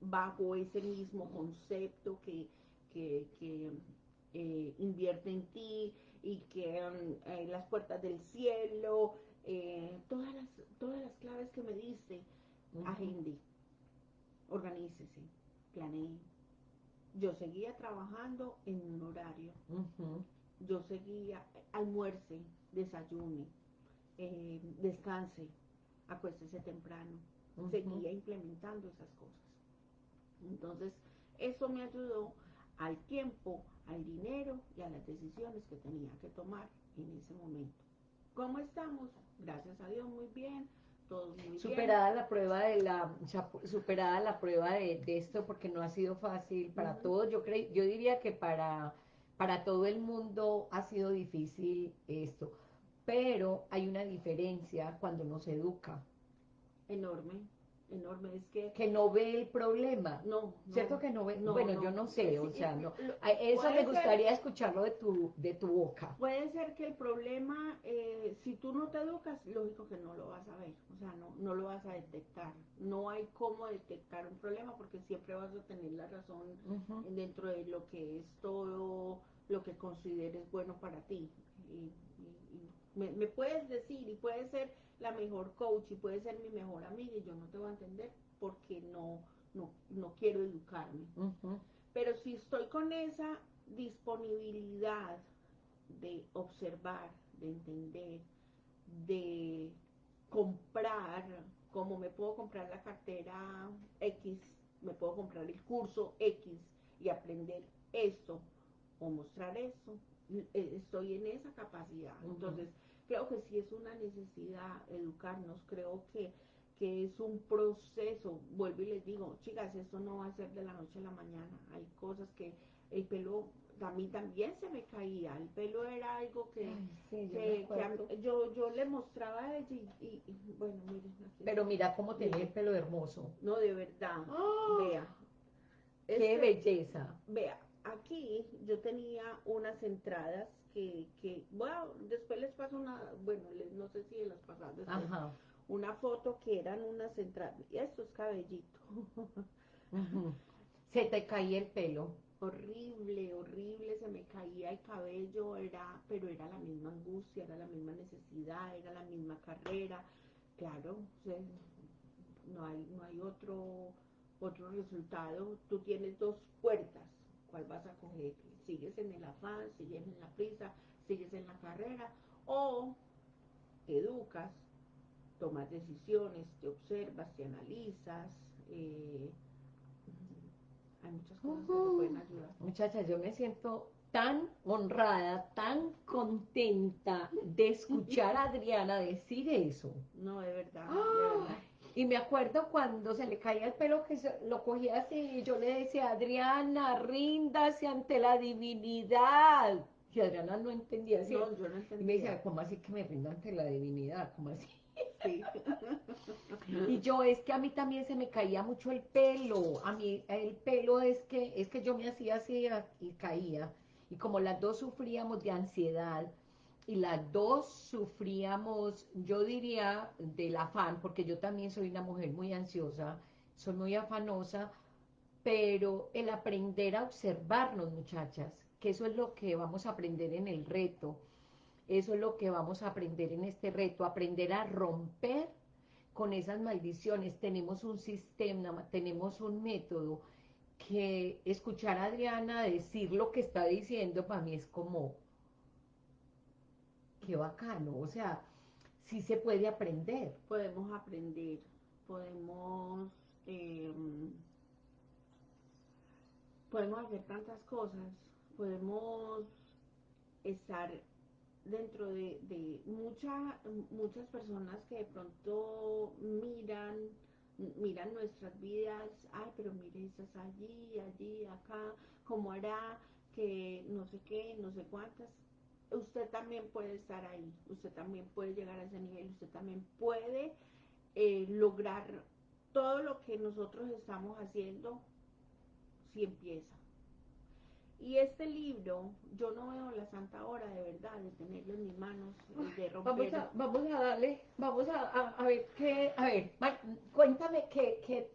bajo ese mismo concepto que, que, eh, invierte en ti y que eh, las puertas del cielo, eh, todas, las, todas las claves que me diste, agende, organícese, planee. Yo seguía trabajando en un horario. Yo seguía, almuerce, desayune, descanse, acuéstese temprano. Seguía implementando esas cosas. Entonces, eso me ayudó al tiempo, al dinero y a las decisiones que tenía que tomar en ese momento. ¿Cómo estamos? Gracias a Dios, muy bien. Todo muy superada la prueba de la superada la prueba de, esto porque no ha sido fácil para todos yo creo yo diría que para para todo el mundo ha sido difícil esto pero hay una diferencia cuando nos educa enorme enorme, es que... Que no ve el problema. No. ¿Cierto que no ve? bueno, yo no sé, o sea, no. Eso me gustaría escucharlo de tu, de tu boca. Puede ser que el problema, eh, si tú no te educas, lógico que no lo vas a ver, o sea, no, no lo vas a detectar. No hay cómo detectar un problema porque siempre vas a tener la razón dentro de lo que es todo lo que consideres bueno para ti. Y, me, me puedes decir y puede ser la mejor coach y puede ser mi mejor amiga y yo no te voy a entender porque no, no, quiero educarme. Pero si estoy con esa disponibilidad de observar, de entender, de comprar, como me puedo comprar la cartera X, me puedo comprar el curso X y aprender esto o mostrar eso, estoy en esa capacidad. Entonces, creo que sí es una necesidad educarnos, creo que, que es un proceso, vuelvo y les digo, chicas, esto no va a ser de la noche a la mañana, hay cosas que el pelo a mí también se me caía, el pelo era algo que, yo, yo, le mostraba a ella y, bueno, miren. Pero mira cómo tenía el pelo hermoso. No, de verdad, ¡Ah! vea. ¡Qué belleza! Vea, aquí yo tenía unas entradas que, que, bueno, después les paso una, bueno, no sé si las pasadas una foto que eran unas entradas, y esto es cabellito. Se te caía el pelo. Horrible, horrible, se me caía el cabello, era, pero era la misma angustia, era la misma necesidad, era la misma carrera. Claro, no hay, no hay otro, otro resultado. Tú tienes dos puertas, ¿cuál vas a coger? sigues en el afán, sigues en la prisa, sigues en la carrera, o te educas, tomas decisiones, te observas, te analizas, eh, hay muchas cosas que te pueden ayudar. Muchachas, yo me siento tan honrada, tan contenta de escuchar a Adriana decir eso. No, de verdad, de verdad. Y me acuerdo cuando se le caía el pelo que lo cogía así y yo le decía, Adriana, ríndase ante la divinidad. Y Adriana no entendía así. No, yo no entendía. Y me decía, ¿cómo así que me rinda ante la divinidad? ¿Cómo así? Sí. y yo es que a mí también se me caía mucho el pelo. A mí el pelo es que es que yo me hacía así y caía. Y como las dos sufríamos de ansiedad, y las dos sufríamos, yo diría, del afán, porque yo también soy una mujer muy ansiosa, soy muy afanosa, pero el aprender a observarnos, muchachas, que eso es lo que vamos a aprender en el reto, eso es lo que vamos a aprender en este reto, aprender a romper con esas maldiciones. Tenemos un sistema, tenemos un método que escuchar a Adriana decir lo que está diciendo para mí es como, qué bacano, o sea, sí se puede aprender. Podemos aprender, podemos, em, podemos hacer tantas cosas, podemos estar dentro de, de muchas personas que de pronto miran, miran nuestras vidas, ay, pero mire, estás allí, allí, acá, cómo hará, que no sé qué, no sé cuántas, usted también puede estar ahí, usted también puede llegar a ese nivel, usted también puede eh, lograr todo lo que nosotros estamos haciendo si empieza. y este libro, yo no veo la santa hora de verdad de tenerlo en mis manos, de romper. Vamos a, vamos a darle, vamos a, a, ver qué, a ver, cuéntame qué, qué,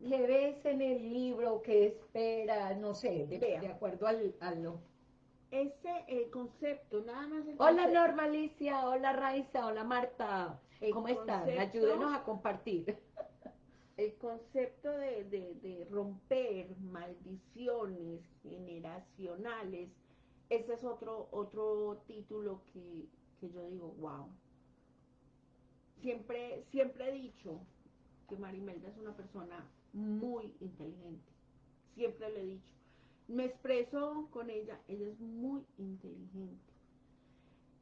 qué, ves en el libro, qué esperas, no sé, de, de acuerdo al, al ese el concepto, nada más el Hola Normalicia, hola Raiza, hola Marta, ¿cómo están? Ayúdenos a compartir el concepto de, romper maldiciones generacionales, ese es otro, otro título que, yo digo, wow. Siempre, siempre he dicho que Marimelda es una persona muy inteligente. Siempre le he dicho. Me expreso con ella, ella es muy inteligente.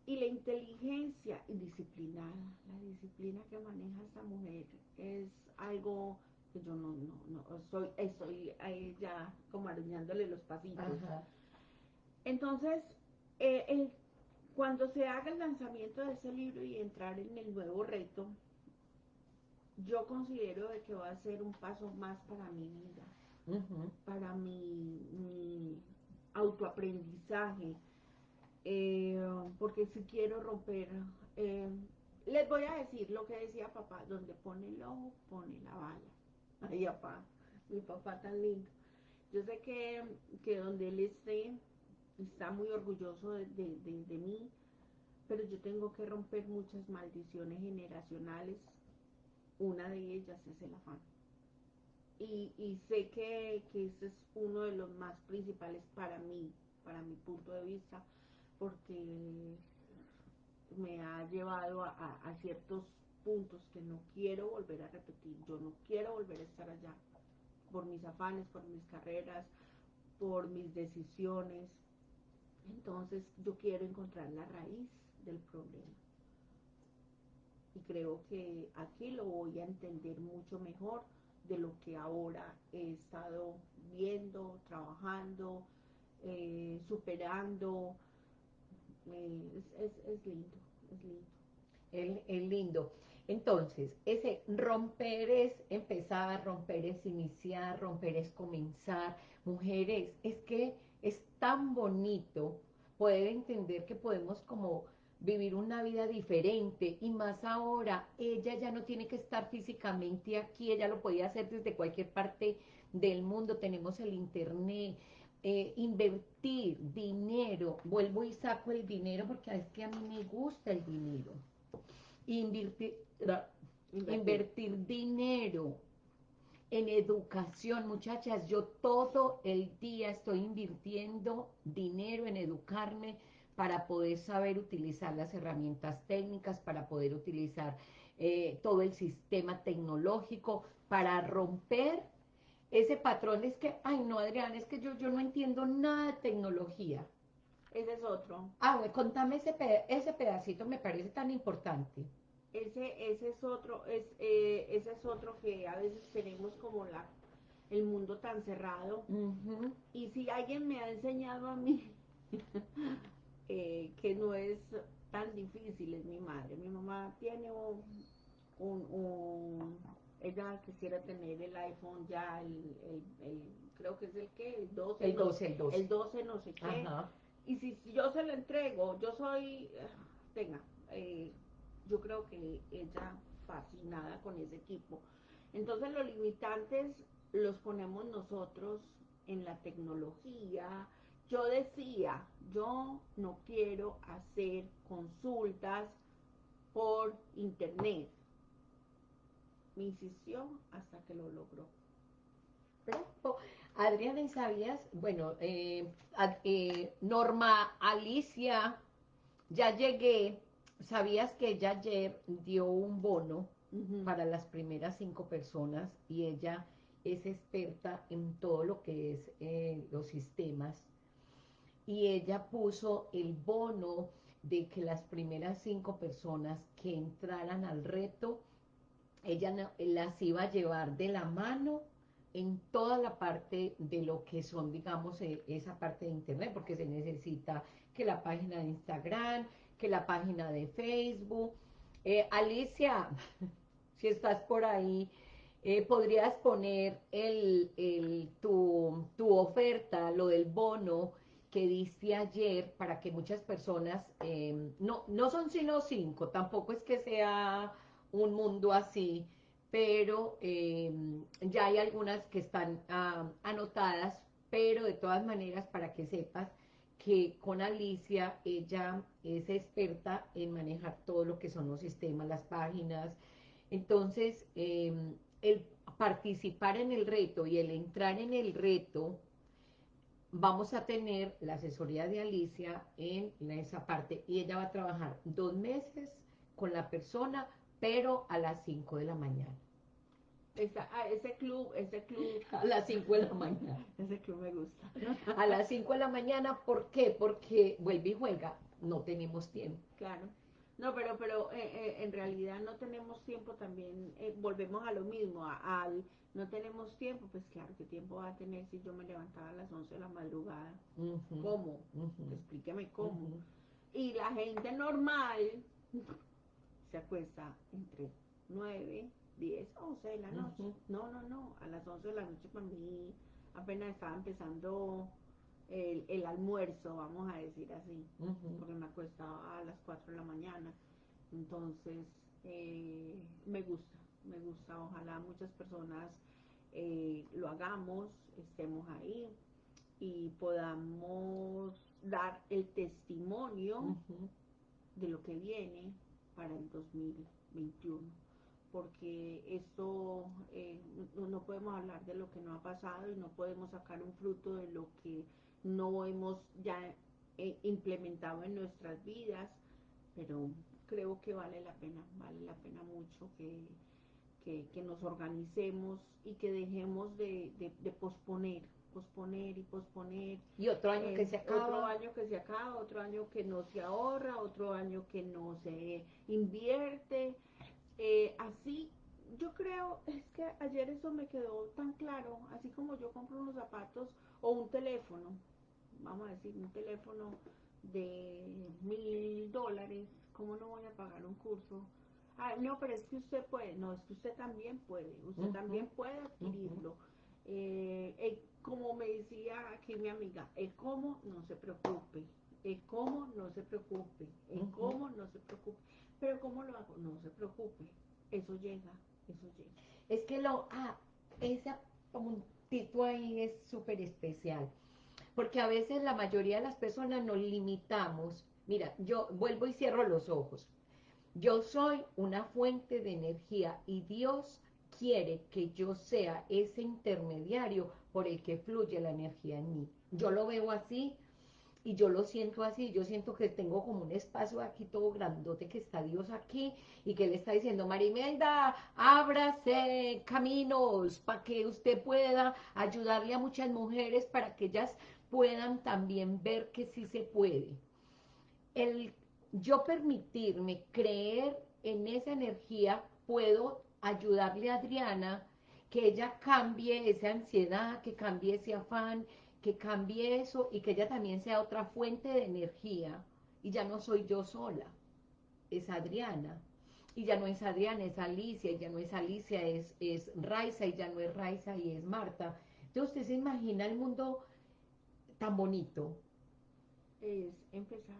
Y la inteligencia indisciplinada, la disciplina que maneja esta mujer es algo que yo no, no, no, soy, estoy ahí ya como arañándole los pasitos. Entonces, eh, cuando se haga el lanzamiento de ese libro y entrar en el nuevo reto, yo considero de que va a ser un paso más para mi vida, para mi, mi autoaprendizaje, eh, porque si quiero romper eh, les voy a decir lo que decía papá, donde pone el ojo, pone la bala. Ay, papá, mi papá tan lindo. Yo sé que, que donde él esté, está muy orgulloso de, mí, pero yo tengo que romper muchas maldiciones generacionales. Una de ellas es el afán. Y, y sé que, que ese es uno de los más principales para mí, para mi punto de vista, porque me ha llevado a, ciertos puntos que no quiero volver a repetir. Yo no quiero volver a estar allá por mis afanes, por mis carreras, por mis decisiones. Entonces yo quiero encontrar la raíz del problema. Y creo que aquí lo voy a entender mucho mejor de lo que ahora he estado viendo, trabajando, eh, superando. Eh, es lindo es lindo. lindo. Entonces, ese romper es empezar, romper es iniciar, romper es comenzar. Mujeres, es que es tan bonito poder entender que podemos como vivir una vida diferente y más ahora, ella ya no tiene que estar físicamente aquí, ella lo podía hacer desde cualquier parte del mundo, tenemos el internet, eh, invertir dinero, vuelvo y saco el dinero porque es que a mí me gusta el dinero. Invertir, invertir. dinero en educación, muchachas, yo todo el día estoy invirtiendo dinero en educarme para poder saber utilizar las herramientas técnicas, para poder utilizar eh, todo el sistema tecnológico, para romper ese patrón es que, ay no, Adrián, es que yo, yo no entiendo nada de tecnología. Ese es otro. Ah, bueno, contame ese, ese pedacito, me parece tan importante. Ese, ese es otro, es, eh, ese es otro que a veces tenemos como la, el mundo tan cerrado. Y si alguien me ha enseñado a mí eh, que no es tan difícil, es mi madre. Mi mamá tiene un ella quisiera tener el iPhone ya, el, el, creo que es el que, el 12. El 12, el 12. El 12 no sé qué. Y si, yo se lo entrego, yo soy, tenga, eh, yo creo que ella fascinada con ese equipo. Entonces los limitantes los ponemos nosotros en la tecnología. Yo decía, yo no quiero hacer consultas por internet me insistió hasta que lo logró. Adriana, ¿y sabías? Bueno, eh, eh, Norma Alicia, ya llegué, ¿sabías que ella ayer dio un bono para las primeras cinco personas y ella es experta en todo lo que es eh, los sistemas y ella puso el bono de que las primeras cinco personas que entraran al reto ella las iba a llevar de la mano en toda la parte de lo que son, digamos, eh, esa parte de Internet, porque se necesita que la página de Instagram, que la página de Facebook. Eh, Alicia, si estás por ahí, Eh, podrías poner el, el, tu, tu, oferta, lo del bono que diste ayer para que muchas personas, eh, no, no son sino cinco, tampoco es que sea un mundo así, pero eh, ya hay algunas que están anotadas, pero de todas maneras para que sepas que con Alicia ella es experta en manejar todo lo que son los sistemas, las páginas, entonces eh, el participar en el reto y el entrar en el reto, vamos a tener la asesoría de Alicia en, esa parte y ella va a trabajar dos meses con la persona, pero a las 5 de la mañana. Esa, ah, ese club, ese club. A las 5 de la mañana. ese club me gusta. A las 5 de la mañana, ¿por qué? Porque vuelve y juega, no tenemos tiempo. Claro. No, pero, pero eh, eh, en realidad no tenemos tiempo también, eh, volvemos a lo mismo, al no tenemos tiempo, pues claro, ¿qué tiempo va a tener si yo me levantaba a las 11 de la madrugada? ¿Cómo? Explíqueme cómo. Y la gente normal se acuesta entre 9, 10, 11 de la noche. No, no, no, a las 11 de la noche para mí apenas estaba empezando el, el, almuerzo, vamos a decir así, porque me acostaba a las 4 de la mañana. Entonces, eh, me gusta, me gusta. Ojalá muchas personas eh, lo hagamos, estemos ahí y podamos dar el testimonio de lo que viene para el 2021 porque esto eh, no, no, podemos hablar de lo que no ha pasado y no podemos sacar un fruto de lo que no hemos ya eh, implementado en nuestras vidas, pero creo que vale la pena, vale la pena mucho que, que, nos organicemos y que dejemos de, de, posponer, posponer y posponer. Y otro año que se acaba. Otro año que se acaba, otro año que no se ahorra, otro año que no se invierte. Eh, así, yo creo, es que ayer eso me quedó tan claro, así como yo compro unos zapatos o un teléfono, vamos a decir, un teléfono de mil dólares, ¿cómo no voy a pagar un curso? Ah, no, pero es que usted puede, no, es que usted también puede, usted también puede adquirirlo. Eh, como me decía aquí mi amiga, el cómo no se preocupe, el cómo no se preocupe, el cómo no se preocupe, pero cómo lo hago, no se preocupe, eso llega, eso llega. Es que lo, ah, ese puntito ahí es súper especial porque a veces la mayoría de las personas nos limitamos. Mira, yo vuelvo y cierro los ojos. Yo soy una fuente de energía y Dios quiere que yo sea ese intermediario por el que fluye la energía en mí. Yo lo veo así y yo lo siento así, yo siento que tengo como un espacio aquí todo grandote que está Dios aquí y que le está diciendo, Marimelda, ábrase caminos para que usted pueda ayudarle a muchas mujeres para que ellas puedan también ver que sí se puede. El yo permitirme creer en esa energía, puedo ayudarle a Adriana que ella cambie esa ansiedad, que cambie ese afán, que cambie eso y que ella también sea otra fuente de energía. Y ya no soy yo sola, es Adriana. Y ya no es Adriana, es Alicia, y ya no es Alicia, es, es Raiza, y ya no es Raiza, y es Marta. Entonces usted se imagina el mundo tan bonito. Es empezar.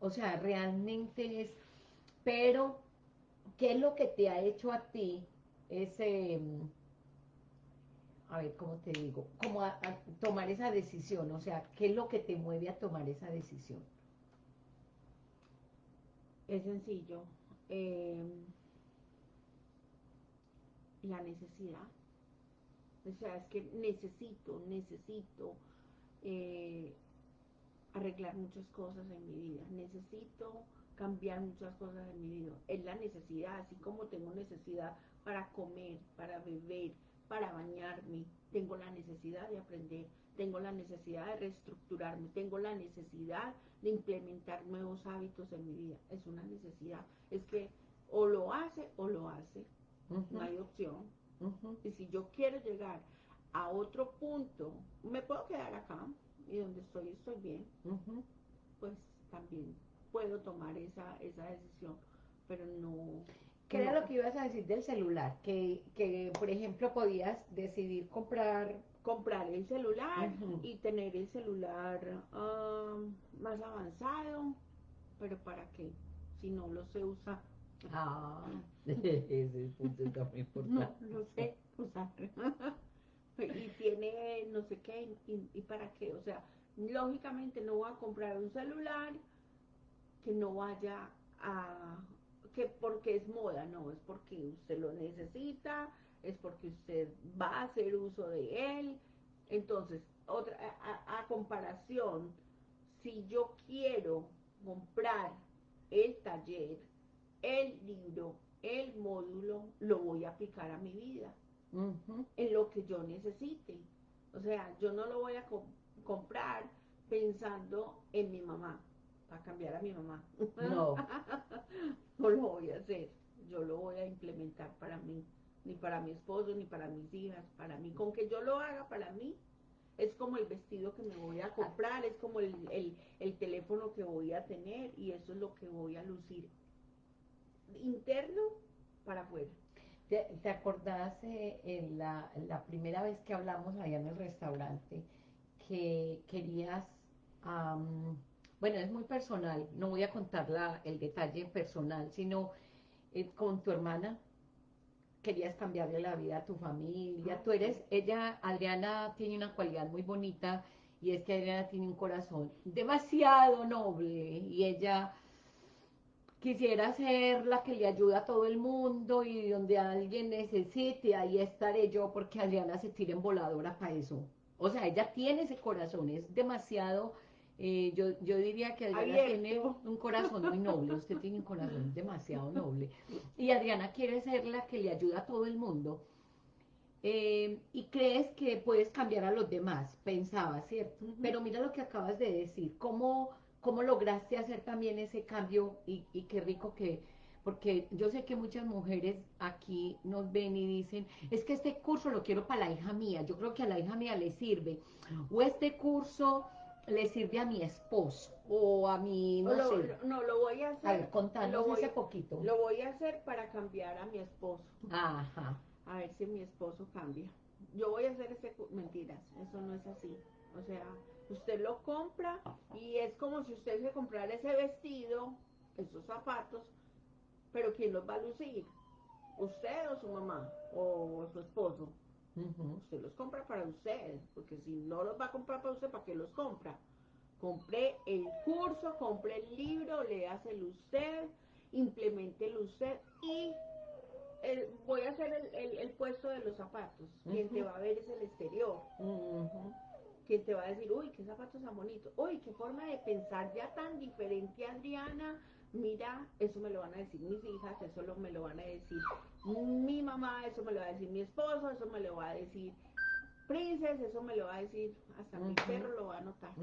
O sea, realmente es, pero, ¿qué es lo que te ha hecho a ti ese, a ver, ¿cómo te digo? Como a, tomar esa decisión, o sea, ¿qué es lo que te mueve a tomar esa decisión? Es sencillo. Eh, la necesidad. O sea, es que necesito, necesito eh, arreglar muchas cosas en mi vida, necesito cambiar muchas cosas en mi vida. Es la necesidad, así como tengo necesidad para comer, para beber, para bañarme, tengo la necesidad de aprender, tengo la necesidad de reestructurarme, tengo la necesidad de implementar nuevos hábitos en mi vida. Es una necesidad. Es que o lo hace o lo hace. No hay opción. Y si yo quiero llegar a otro punto, me puedo quedar acá y donde estoy estoy bien, pues también puedo tomar esa, esa decisión, pero no... ¿Qué era lo que ibas a decir del celular? Que, que por ejemplo, podías decidir comprar... Comprar el celular y tener el celular ah, más avanzado, pero ¿para qué? Si no lo sé usar. Ah, ese punto está muy importante. no sé usar. y tiene no sé qué, y, para qué. O sea, lógicamente no voy a comprar un celular que no vaya a que porque es moda, no, es porque usted lo necesita, es porque usted va a hacer uso de él. Entonces, otra a comparación, si yo quiero comprar el taller, el libro, el módulo, lo voy a aplicar a mi vida, En lo que yo necesite. O sea, yo no lo voy a co- comprar pensando en mi mamá, para cambiar a mi mamá. No. no lo voy a hacer. Yo lo voy a implementar para mí, ni para mi esposo, ni para mis hijas, para mí. Con que yo lo haga para mí, es como el vestido que me voy a comprar, es como el, el- el teléfono que voy a tener y eso es lo que voy a lucir interno para afuera. ¿Te, te acordás eh, en la, la primera vez que hablamos allá en el restaurante que querías, am, bueno, es muy personal, no voy a contar la- el detalle personal, sino eh, con tu hermana querías cambiarle la vida a tu familia. Ah, Tú eres, ella, Adriana, tiene una cualidad muy bonita y es que Adriana tiene un corazón demasiado noble y ella quisiera ser la que le ayuda a todo el mundo y donde alguien necesite, ahí estaré yo porque Adriana se tira en voladora para eso. O sea, ella tiene ese corazón, es demasiado, eh, yo, yo diría que Adriana Abierto. tiene un corazón muy noble, usted tiene un corazón demasiado noble. Y Adriana quiere ser la que le ayuda a todo el mundo. Eh, y crees que puedes cambiar a los demás, pensaba, ¿cierto? Pero mira lo que acabas de decir, cómo, cómo lograste hacer también ese cambio y, y qué rico que, porque yo sé que muchas mujeres aquí nos ven y dicen, es que este curso lo quiero para la hija mía, yo creo que a la hija mía le sirve, o este curso le sirve a mi esposo, o a mi, no lo- sé, lo- no, lo voy a hacer. a ver, contanos lo voy- ese poquito. Lo voy a hacer para cambiar a mi esposo. Ajá, A ver si mi esposo cambia. Yo voy a hacer ese... Mentiras, eso no es así. O sea, usted lo compra y es como si usted se comprara ese vestido, esos zapatos, pero ¿quién los va a lucir? ¿Usted o su mamá? ¿O su esposo? Usted los compra para usted, porque si no los va a comprar para usted, ¿para qué los compra? Compré el curso, compré el libro, léaselo usted, implementelo usted y el- voy a hacer el, el- el puesto de los zapatos. Quien te va a ver es el exterior. Quien te va a decir, uy, qué zapatos tan bonitos. Uy, qué forma de pensar ya tan diferente, Adriana. Mira, eso me lo van a decir mis hijas, eso lo, me lo van a decir mi mamá, eso me lo va a decir mi esposo, eso me lo va a decir Princess, eso me lo va a decir, hasta mi perro lo va a notar.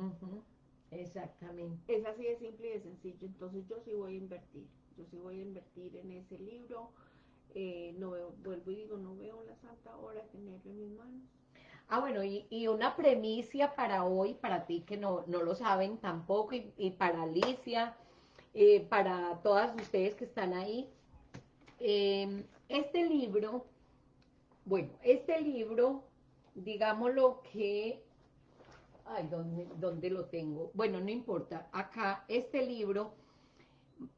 Exactamente. Es así de simple y de sencillo. Entonces yo sí voy a invertir. Yo sí voy a invertir en ese libro. Eh, no veo, vuelvo y digo, no veo la santa hora de tenerlo en mis manos. Ah, bueno, y, y una premicia para hoy, para ti que no, no lo saben tampoco, y, y para Alicia, eh, para todas ustedes que están ahí. Eh, este libro, bueno, este libro, digámoslo que, ay, ¿dónde, dónde lo tengo? Bueno, no importa, acá, este libro,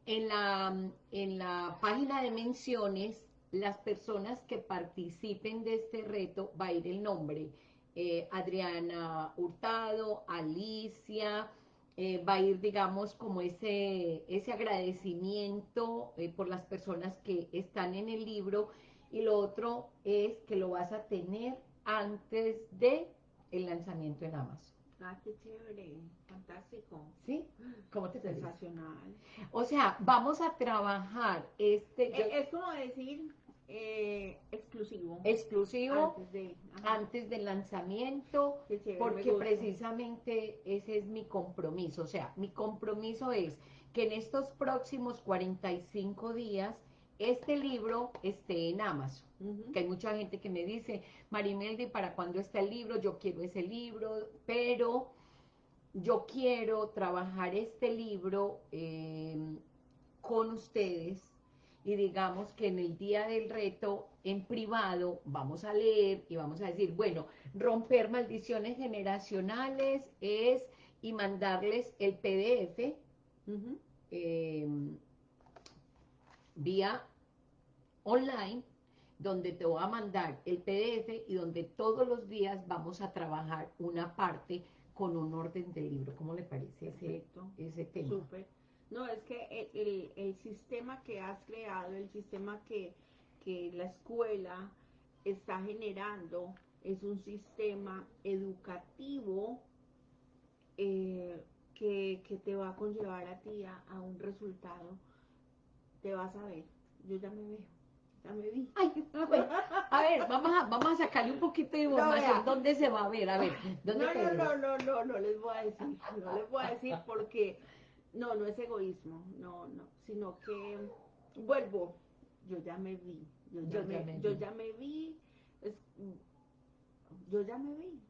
en la, en la página de menciones, las personas que participen de este reto, va a ir el nombre. eh, Adriana Hurtado, Alicia, eh, va a ir, digamos, como ese, ese agradecimiento eh, por las personas que están en el libro. Y lo otro es que lo vas a tener antes de el lanzamiento en Amazon. Ah, qué chévere, fantástico, ¿Sí? ¿Cómo te sensacional. O sea, vamos a trabajar este yo- es como decir eh, exclusivo. exclusivo Antes de. antes del lanzamiento, chévere, porque precisamente ese es mi compromiso. O sea, mi compromiso es que en estos próximos 45 días este libro esté en Amazon. Que hay mucha gente que me dice, Marimeldi, ¿para cuándo está el libro? Yo quiero ese libro, pero yo quiero trabajar este libro eh, con ustedes y digamos que en el día del reto en privado vamos a leer y vamos a decir, bueno, romper maldiciones generacionales es y mandarles el PDF eh, vía online donde te voy a mandar el PDF y donde todos los días vamos a trabajar una parte con un orden de libro. ¿Cómo le parece ese, ese tema? Súper. No, es que el, el, sistema que has creado, el sistema que, que la escuela está generando, es un sistema educativo eh, que, que, te va a conllevar a ti a, a, un resultado. Te vas a ver. Yo ya me veo. Ya me vi. a ver, vamos a, vamos a sacarle un poquito de información. ¿Dónde se va a ver? A ver, ¿dónde no, no, no, no, no, no les voy a decir. No les voy a decir porque no, no es egoísmo, no, no, sino que vuelvo, yo ya me vi, yo ya, me, yo ya me vi, yo ya me vi.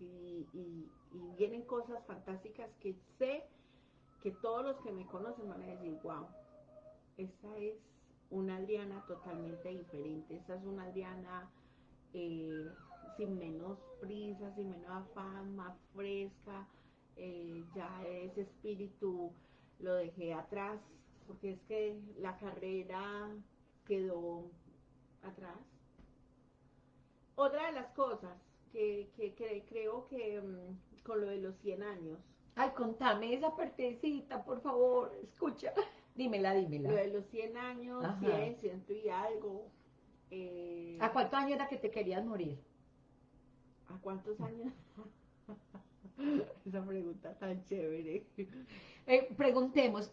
Y, y, vienen cosas fantásticas que sé que todos los que me conocen van a decir, wow, esta es una Adriana totalmente diferente, esta es una Adriana eh, sin menos prisa, sin menos afán, más fresca, eh, ya ese espíritu lo dejé atrás, porque es que la carrera quedó atrás. Otra de las cosas que, creo que mm, con lo de los 100 años. Ay, contame esa partecita, por favor, escucha. Dímela, dímela. Lo de los 100 años, 100, ciento y algo. Eh, ¿A cuántos años era que te querías morir? ¿A cuántos años? Esa pregunta tan chévere. Eh, preguntemos,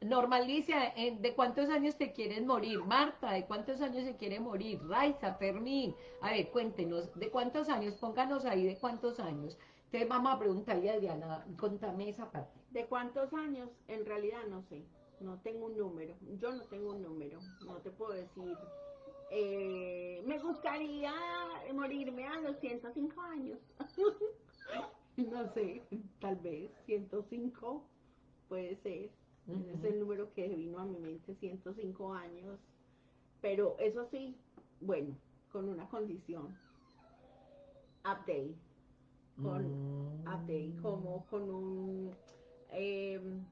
Normalicia, eh, ¿de cuántos años te quieres morir? Marta, ¿de cuántos años se quiere morir? Raiza, Fermín, a ver, cuéntenos, ¿de cuántos años? Pónganos ahí de cuántos años. Entonces vamos a preguntarle a Diana, contame esa parte. ¿De cuántos años? En realidad no sé, no tengo un número, yo no tengo un número, no te puedo decir. Eh, me gustaría morirme a los 105 años. no sé, tal vez 105 puede ser. Es el número que vino a mi mente, 105 años. Pero eso sí, bueno, con una condición. Update. Con mm. update, como con un em,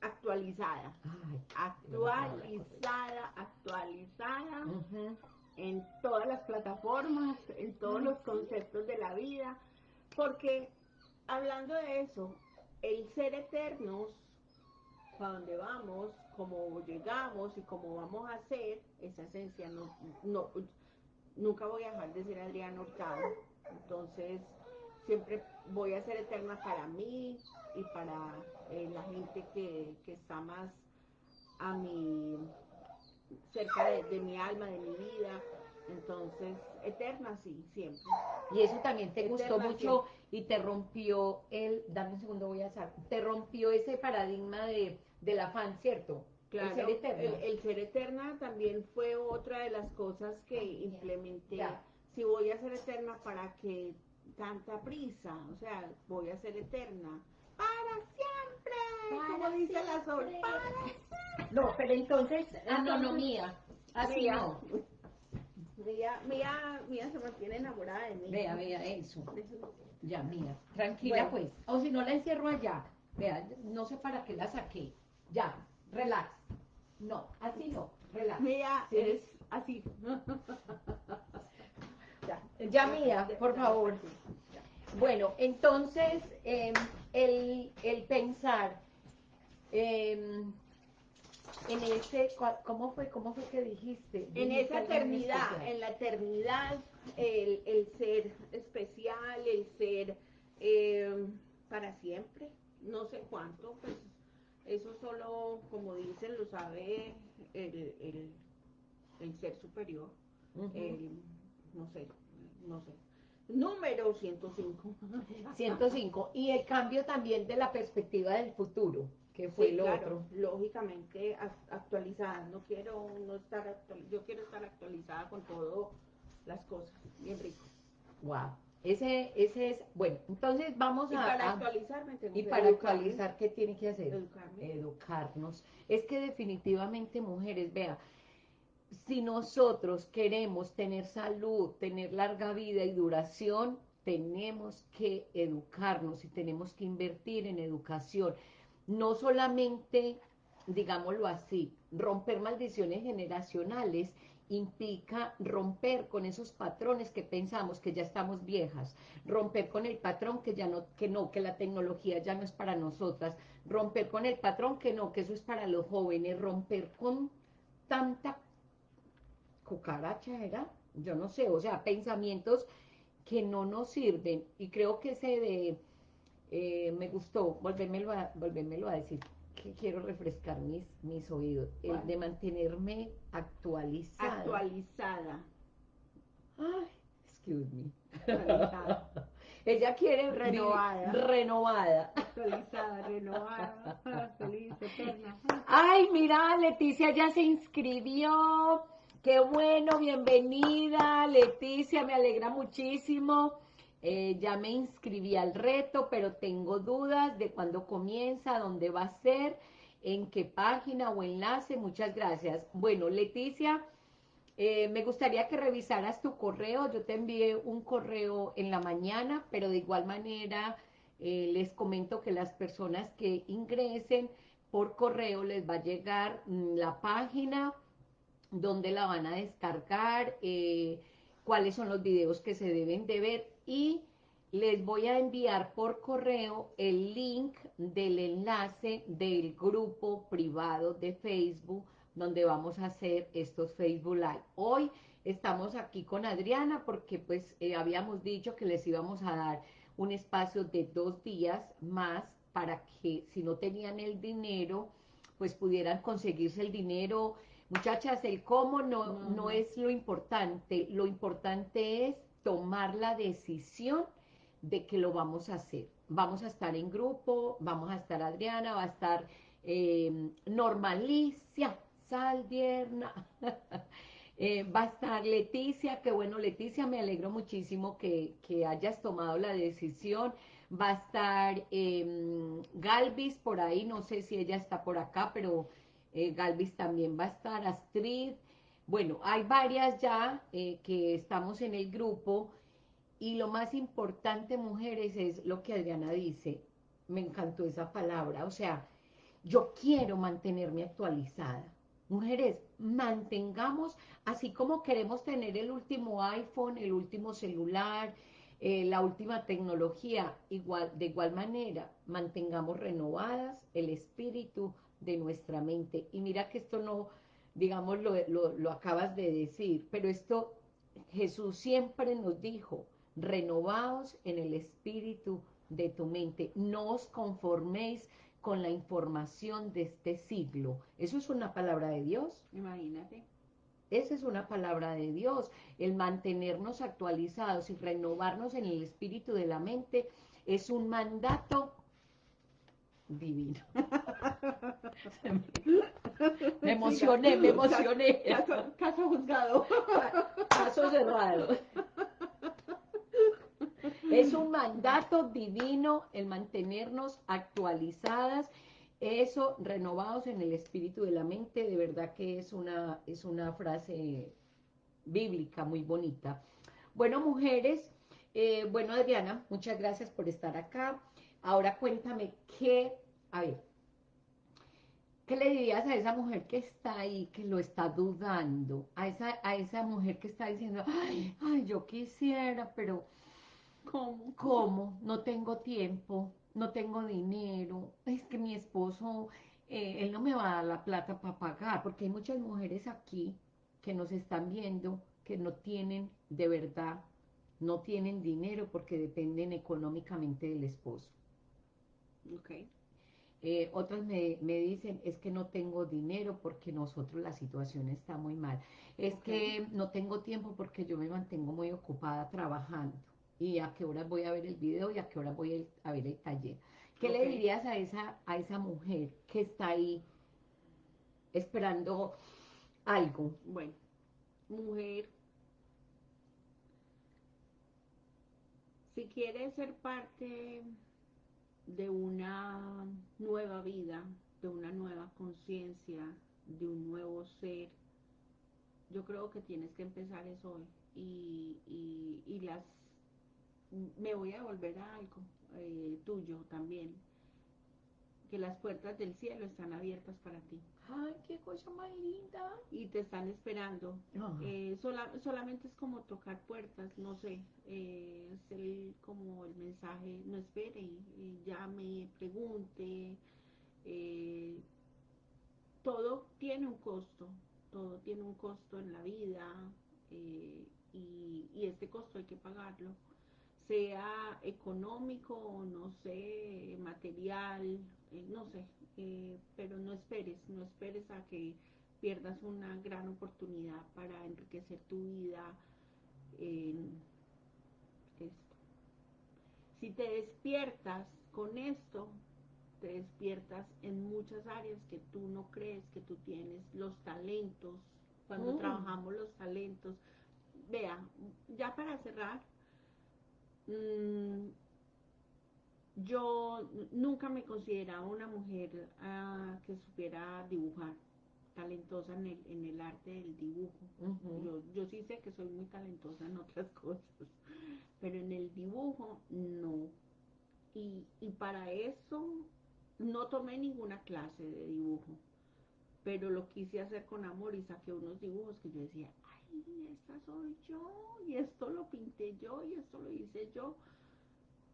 actualizada. actualizada, actualizada. En todas las plataformas, en todos los conceptos de la vida. Porque hablando de eso, el ser eternos, para dónde vamos, cómo llegamos y cómo vamos a ser, esa esencia no, no, nunca voy a dejar de ser Adrián Hurtado. Entonces, siempre voy a ser eterna para mí y para eh, la gente que, que, está más a mi, cerca de mi alma, de mi vida, entonces, eterna sí, siempre. Y eso también te gustó mucho y te rompió el, dame un segundo, voy a hacer, te rompió ese paradigma de, del afán, ¿cierto? Claro, el ser eterna. El, ser eterna también fue otra de las cosas que implementé. Si voy a ser eterna, ¿para que tanta prisa? O sea, voy a ser eterna. ¡Para siempre! Como dice la sol, No, pero entonces, autonomía. Así no. Mía, Mía, Mía se mantiene enamorada de mí. Vea, vea, eso. Ya, Mía. Tranquila, pues. O si no la encierro allá. Vea, no sé para qué la saqué. Ya, relax. No, así no, relax. Mía es así. ya, ya, Mía, por favor. Bueno, entonces, em, el, el pensar... Eh, en ese, ¿cómo fue, cómo fue que dijiste? En esa eternidad, en la eternidad, el, el ser especial, el ser eh, para siempre, no sé cuánto, pues eso solo, como dicen, lo sabe el, el, el ser superior, el, no sé, no sé. Número 105. 105. Y el cambio también de la perspectiva del futuro que fue lo otro. Lógicamente actualizada, no quiero no estar yo quiero estar actualizada con todo las cosas, bien rico. Wow. Ese, ese es, bueno, entonces vamos Y a... para actualizarme tengo y que para educarme. actualizar, ¿qué tiene que hacer? Educarme. Educarnos. Es que definitivamente, mujeres, vea, si nosotros queremos tener salud, tener larga vida y duración, tenemos que educarnos y tenemos que invertir en educación. No solamente, digámoslo así, romper maldiciones generacionales implica romper con esos patrones que pensamos que ya estamos viejas, romper con el patrón que ya no, que no, que la tecnología ya no es para nosotras, romper con el patrón que no, que eso es para los jóvenes, romper con tanta cucaracha era, yo no sé, o sea, pensamientos que no nos sirven. Y creo que ese de, eh, me gustó, volvérmelo a, volvérmelo a decir, que quiero refrescar mis, mis oídos, el de mantenerme actualizada. Actualizada. Ay, excuse me. Actualizada. Ella quiere Renovada. renovada. Actualizada, renovada, feliz, eterna. Ay, mira, Leticia ya se inscribió. Qué bueno, bienvenida, Leticia, me alegra muchísimo. Eh, ya me inscribí al reto, pero tengo dudas de cuándo comienza, dónde va a ser, en qué página o enlace. Muchas gracias. Bueno, Leticia, eh, me gustaría que revisaras tu correo. Yo te envié un correo en la mañana, pero de igual manera eh, les comento que las personas que ingresen por correo les va a llegar mm, la página donde la van a descargar, cuáles son los videos que se deben de ver y les voy a enviar por correo el link del enlace del grupo privado de Facebook donde vamos a hacer estos Facebook Live. Hoy estamos aquí con Adriana porque pues eh, habíamos dicho que les íbamos a dar un espacio de dos días más para que si no tenían el dinero, pues pudieran conseguirse el dinero. Muchachas, el cómo no, No, es lo importante, lo importante es tomar la decisión de que lo vamos a hacer. Vamos a estar en grupo, vamos a estar Adriana, va a estar eh, Normalicia, Saldierna, eh, va a estar Leticia, que bueno Leticia, me alegro muchísimo que, que hayas tomado la decisión. Va a estar eh, Galvis por ahí, no sé si ella está por acá, pero eh, Galvis también va a estar, Astrid. Bueno, hay varias ya eh, que estamos en el grupo y lo más importante, mujeres, es lo que Adriana dice. Me encantó esa palabra. O sea, yo quiero mantenerme actualizada. Mujeres, mantengamos, así como queremos tener el último iPhone, el último celular, eh, la última tecnología, de igual manera, mantengamos renovadas el espíritu de nuestra mente. Y mira que esto no, digamos, lo, lo, lo acabas de decir, pero esto Jesús siempre nos dijo, renovaos en el espíritu de tu mente, no os conforméis con la información de este siglo. Eso es una palabra de Dios. Imagínate. Esa es una palabra de Dios. El mantenernos actualizados y renovarnos en el espíritu de la mente es un mandato divino. Me emocioné, me emocioné. Caso, caso juzgado. Caso cerrado. Es un mandato divino el mantenernos actualizadas, eso, renovados en el espíritu de la mente, de verdad que es una, es una frase bíblica muy bonita. Bueno, mujeres, eh, bueno, Adriana, muchas gracias por estar acá. Ahora cuéntame qué, a ver, ¿qué le dirías a esa mujer que está ahí, que lo está dudando? A esa, a esa mujer que está diciendo, ay, ay, yo quisiera, pero ¿Cómo? ¿Cómo? No tengo tiempo, no tengo dinero, es que mi esposo, eh, él no me va a dar la plata para pagar, porque hay muchas mujeres aquí que nos están viendo que no tienen de verdad, no tienen dinero porque dependen económicamente del esposo. Ok. Eh, otras me, me dicen, es que no tengo dinero porque nosotros la situación está muy mal. Es que no tengo tiempo porque yo me mantengo muy ocupada trabajando. Y a qué horas voy a ver el video y a qué horas voy el- a ver el taller. ¿Qué le dirías a esa, a esa mujer que está ahí esperando algo? Bueno, mujer, Si quieres ser parte de una nueva vida, de una nueva conciencia, de un nuevo ser, yo creo que tienes que empezar eso hoy. Y, y, las me voy a volver a algo eh, tuyo también, que las puertas del cielo están abiertas para ti. Ay, qué cosa más linda. Y te están esperando. Eh, solamente es como tocar puertas, no sé, eh, es el, como el mensaje, no espere, eh, llame, pregunte. Eh, todo tiene un costo, todo tiene un costo en la vida y, y este costo hay que pagarlo sea económico o no sé, material, eh, no sé, eh, pero no esperes, no esperes a que pierdas una gran oportunidad para enriquecer tu vida en esto. Si te despiertas con esto, te despiertas en muchas áreas que tú no crees que tú tienes, los talentos, cuando mm. trabajamos los talentos. Vea, ya para cerrar, Mm, yo nunca me consideraba una mujer ah, que supiera dibujar, talentosa en el, en el arte del dibujo. yo, yo sí sé que soy muy talentosa en otras cosas, pero en el dibujo no. Y, y para eso no tomé ninguna clase de dibujo, pero lo quise hacer con amor y saqué unos dibujos que yo decía, y esta soy yo, y esto lo pinté yo, y esto lo hice yo,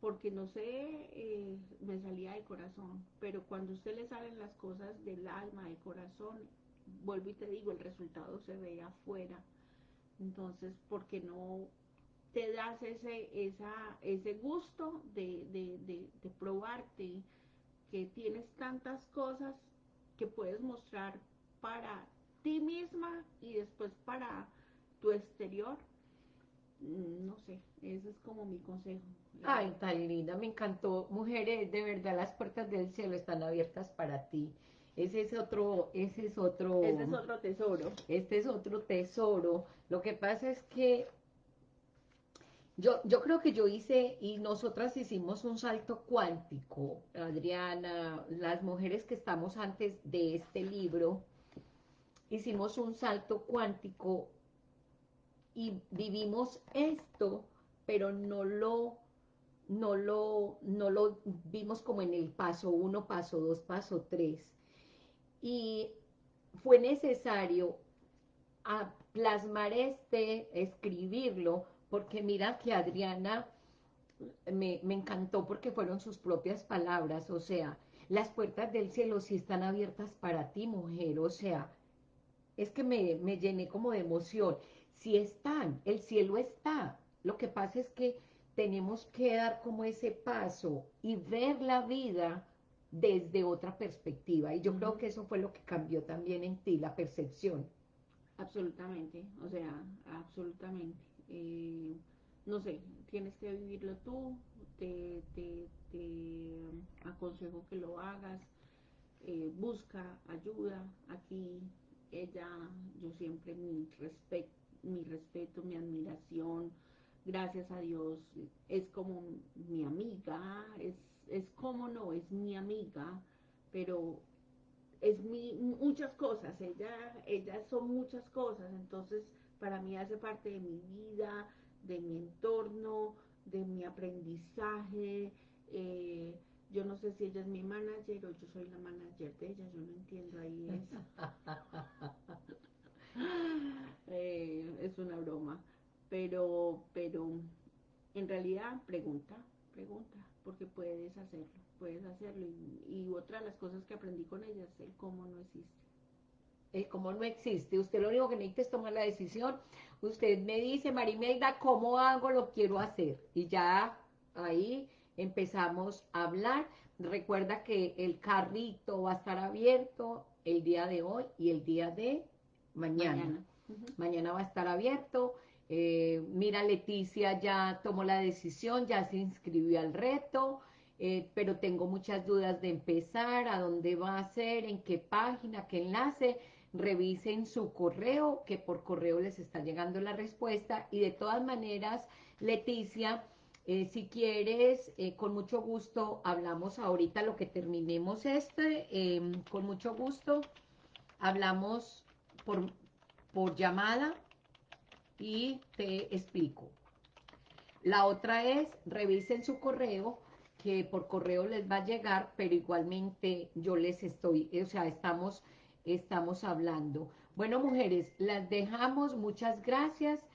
porque no sé, eh, me salía del corazón, pero cuando a usted le salen las cosas del alma, del corazón, vuelvo y te digo, el resultado se ve afuera. Entonces, ¿por qué no te das ese, esa, ese gusto de, de, de, de probarte, que tienes tantas cosas que puedes mostrar para ti misma y después para tu exterior, mm, no sé, ese es como mi consejo. Ay, tan linda, me encantó. Mujeres, de verdad, las puertas del cielo están abiertas para ti. Ese es otro, ese es otro... Este es otro tesoro. Este es otro tesoro. Lo que pasa es que yo, yo creo que yo hice, y nosotras hicimos un salto cuántico, Adriana, las mujeres que estamos antes de este libro, hicimos un salto cuántico y vivimos esto, pero no lo, no lo, no lo vimos como en el paso uno, paso dos, paso tres. Y fue necesario a plasmar este, escribirlo, porque mira que Adriana me, me, encantó porque fueron sus propias palabras, o sea, las puertas del cielo sí están abiertas para ti, mujer, o sea, es que me, me llené como de emoción si están, el cielo está. Lo que pasa es que tenemos que dar como ese paso y ver la vida desde otra perspectiva. Y yo creo que eso fue lo que cambió también en ti, la percepción. Absolutamente, o sea, absolutamente. Eh, no sé, tienes que vivirlo tú, te, te, aconsejo que lo hagas, eh, busca ayuda. Aquí ella, yo siempre mi respeto mi respeto, mi admiración, gracias a Dios, es como mi amiga, es, es como no, es mi amiga, pero es mi, muchas cosas, ella, ella son muchas cosas, entonces para mí hace parte de mi vida, de mi entorno, de mi aprendizaje, eh, yo no sé si ella es mi manager o yo soy la manager de ella, yo no entiendo ahí eso. Eh, es una broma. Pero, pero en realidad pregunta, pregunta, porque puedes hacerlo, puedes hacerlo. Y, otra de las cosas que aprendí con ella es el cómo no existe. El cómo no existe. Usted lo único que necesita es tomar la decisión. Usted me dice, Marimelda, ¿cómo hago? Lo quiero hacer. Y ya ahí empezamos a hablar. Recuerda que el carrito va a estar abierto el día de hoy y el día de mañana. Mañana, va a estar abierto. Eh, mira, Leticia ya tomó la decisión, ya se inscribió al reto, eh, pero tengo muchas dudas de empezar, a dónde va a ser, en qué página, qué enlace. Revisen su correo, que por correo les está llegando la respuesta. Y de todas maneras, Leticia Eh, si quieres, con mucho gusto hablamos ahorita lo que terminemos este, con mucho gusto hablamos por, por llamada y te explico. La otra es, revisen su correo, que por correo les va a llegar, pero igualmente yo les estoy, o sea, estamos, estamos hablando. Bueno, mujeres, las dejamos, muchas gracias,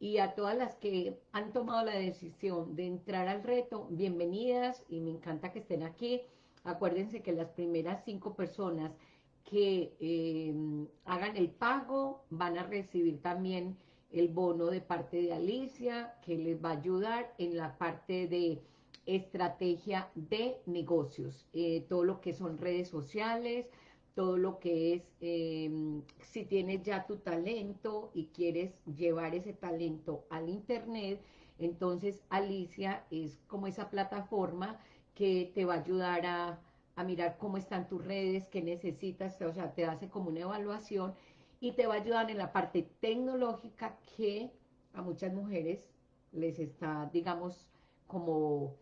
y a todas las que han tomado la decisión de entrar al reto, bienvenidas, y me encanta que estén aquí. Acuérdense que las primeras cinco personas que eh, hagan el pago van a recibir también el bono de parte de Alicia, que les va a ayudar en la parte de estrategia de negocios, eh, todo lo que son redes sociales, todo lo que es, em, si tienes ya tu talento y quieres llevar ese talento al internet, entonces Alicia es como esa plataforma que te va a ayudar a, a mirar cómo están tus redes, qué necesitas, o sea, te hace como una evaluación y te va a ayudar en la parte tecnológica que a muchas mujeres les está, digamos, como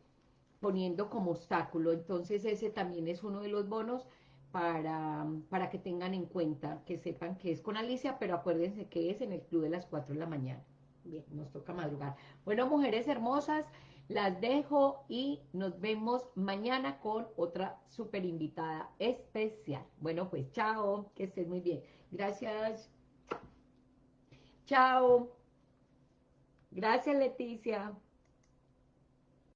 poniendo como obstáculo. Entonces ese también es uno de los bonos para, para que tengan en cuenta, que sepan que es con Alicia, pero acuérdense que es en el club de las 4 de la mañana. Bien, nos toca madrugar. Bueno, mujeres hermosas, las dejo y nos vemos mañana con otra súper invitada especial. Bueno, pues chao, que estés muy bien. Gracias. Chao. Gracias, Leticia.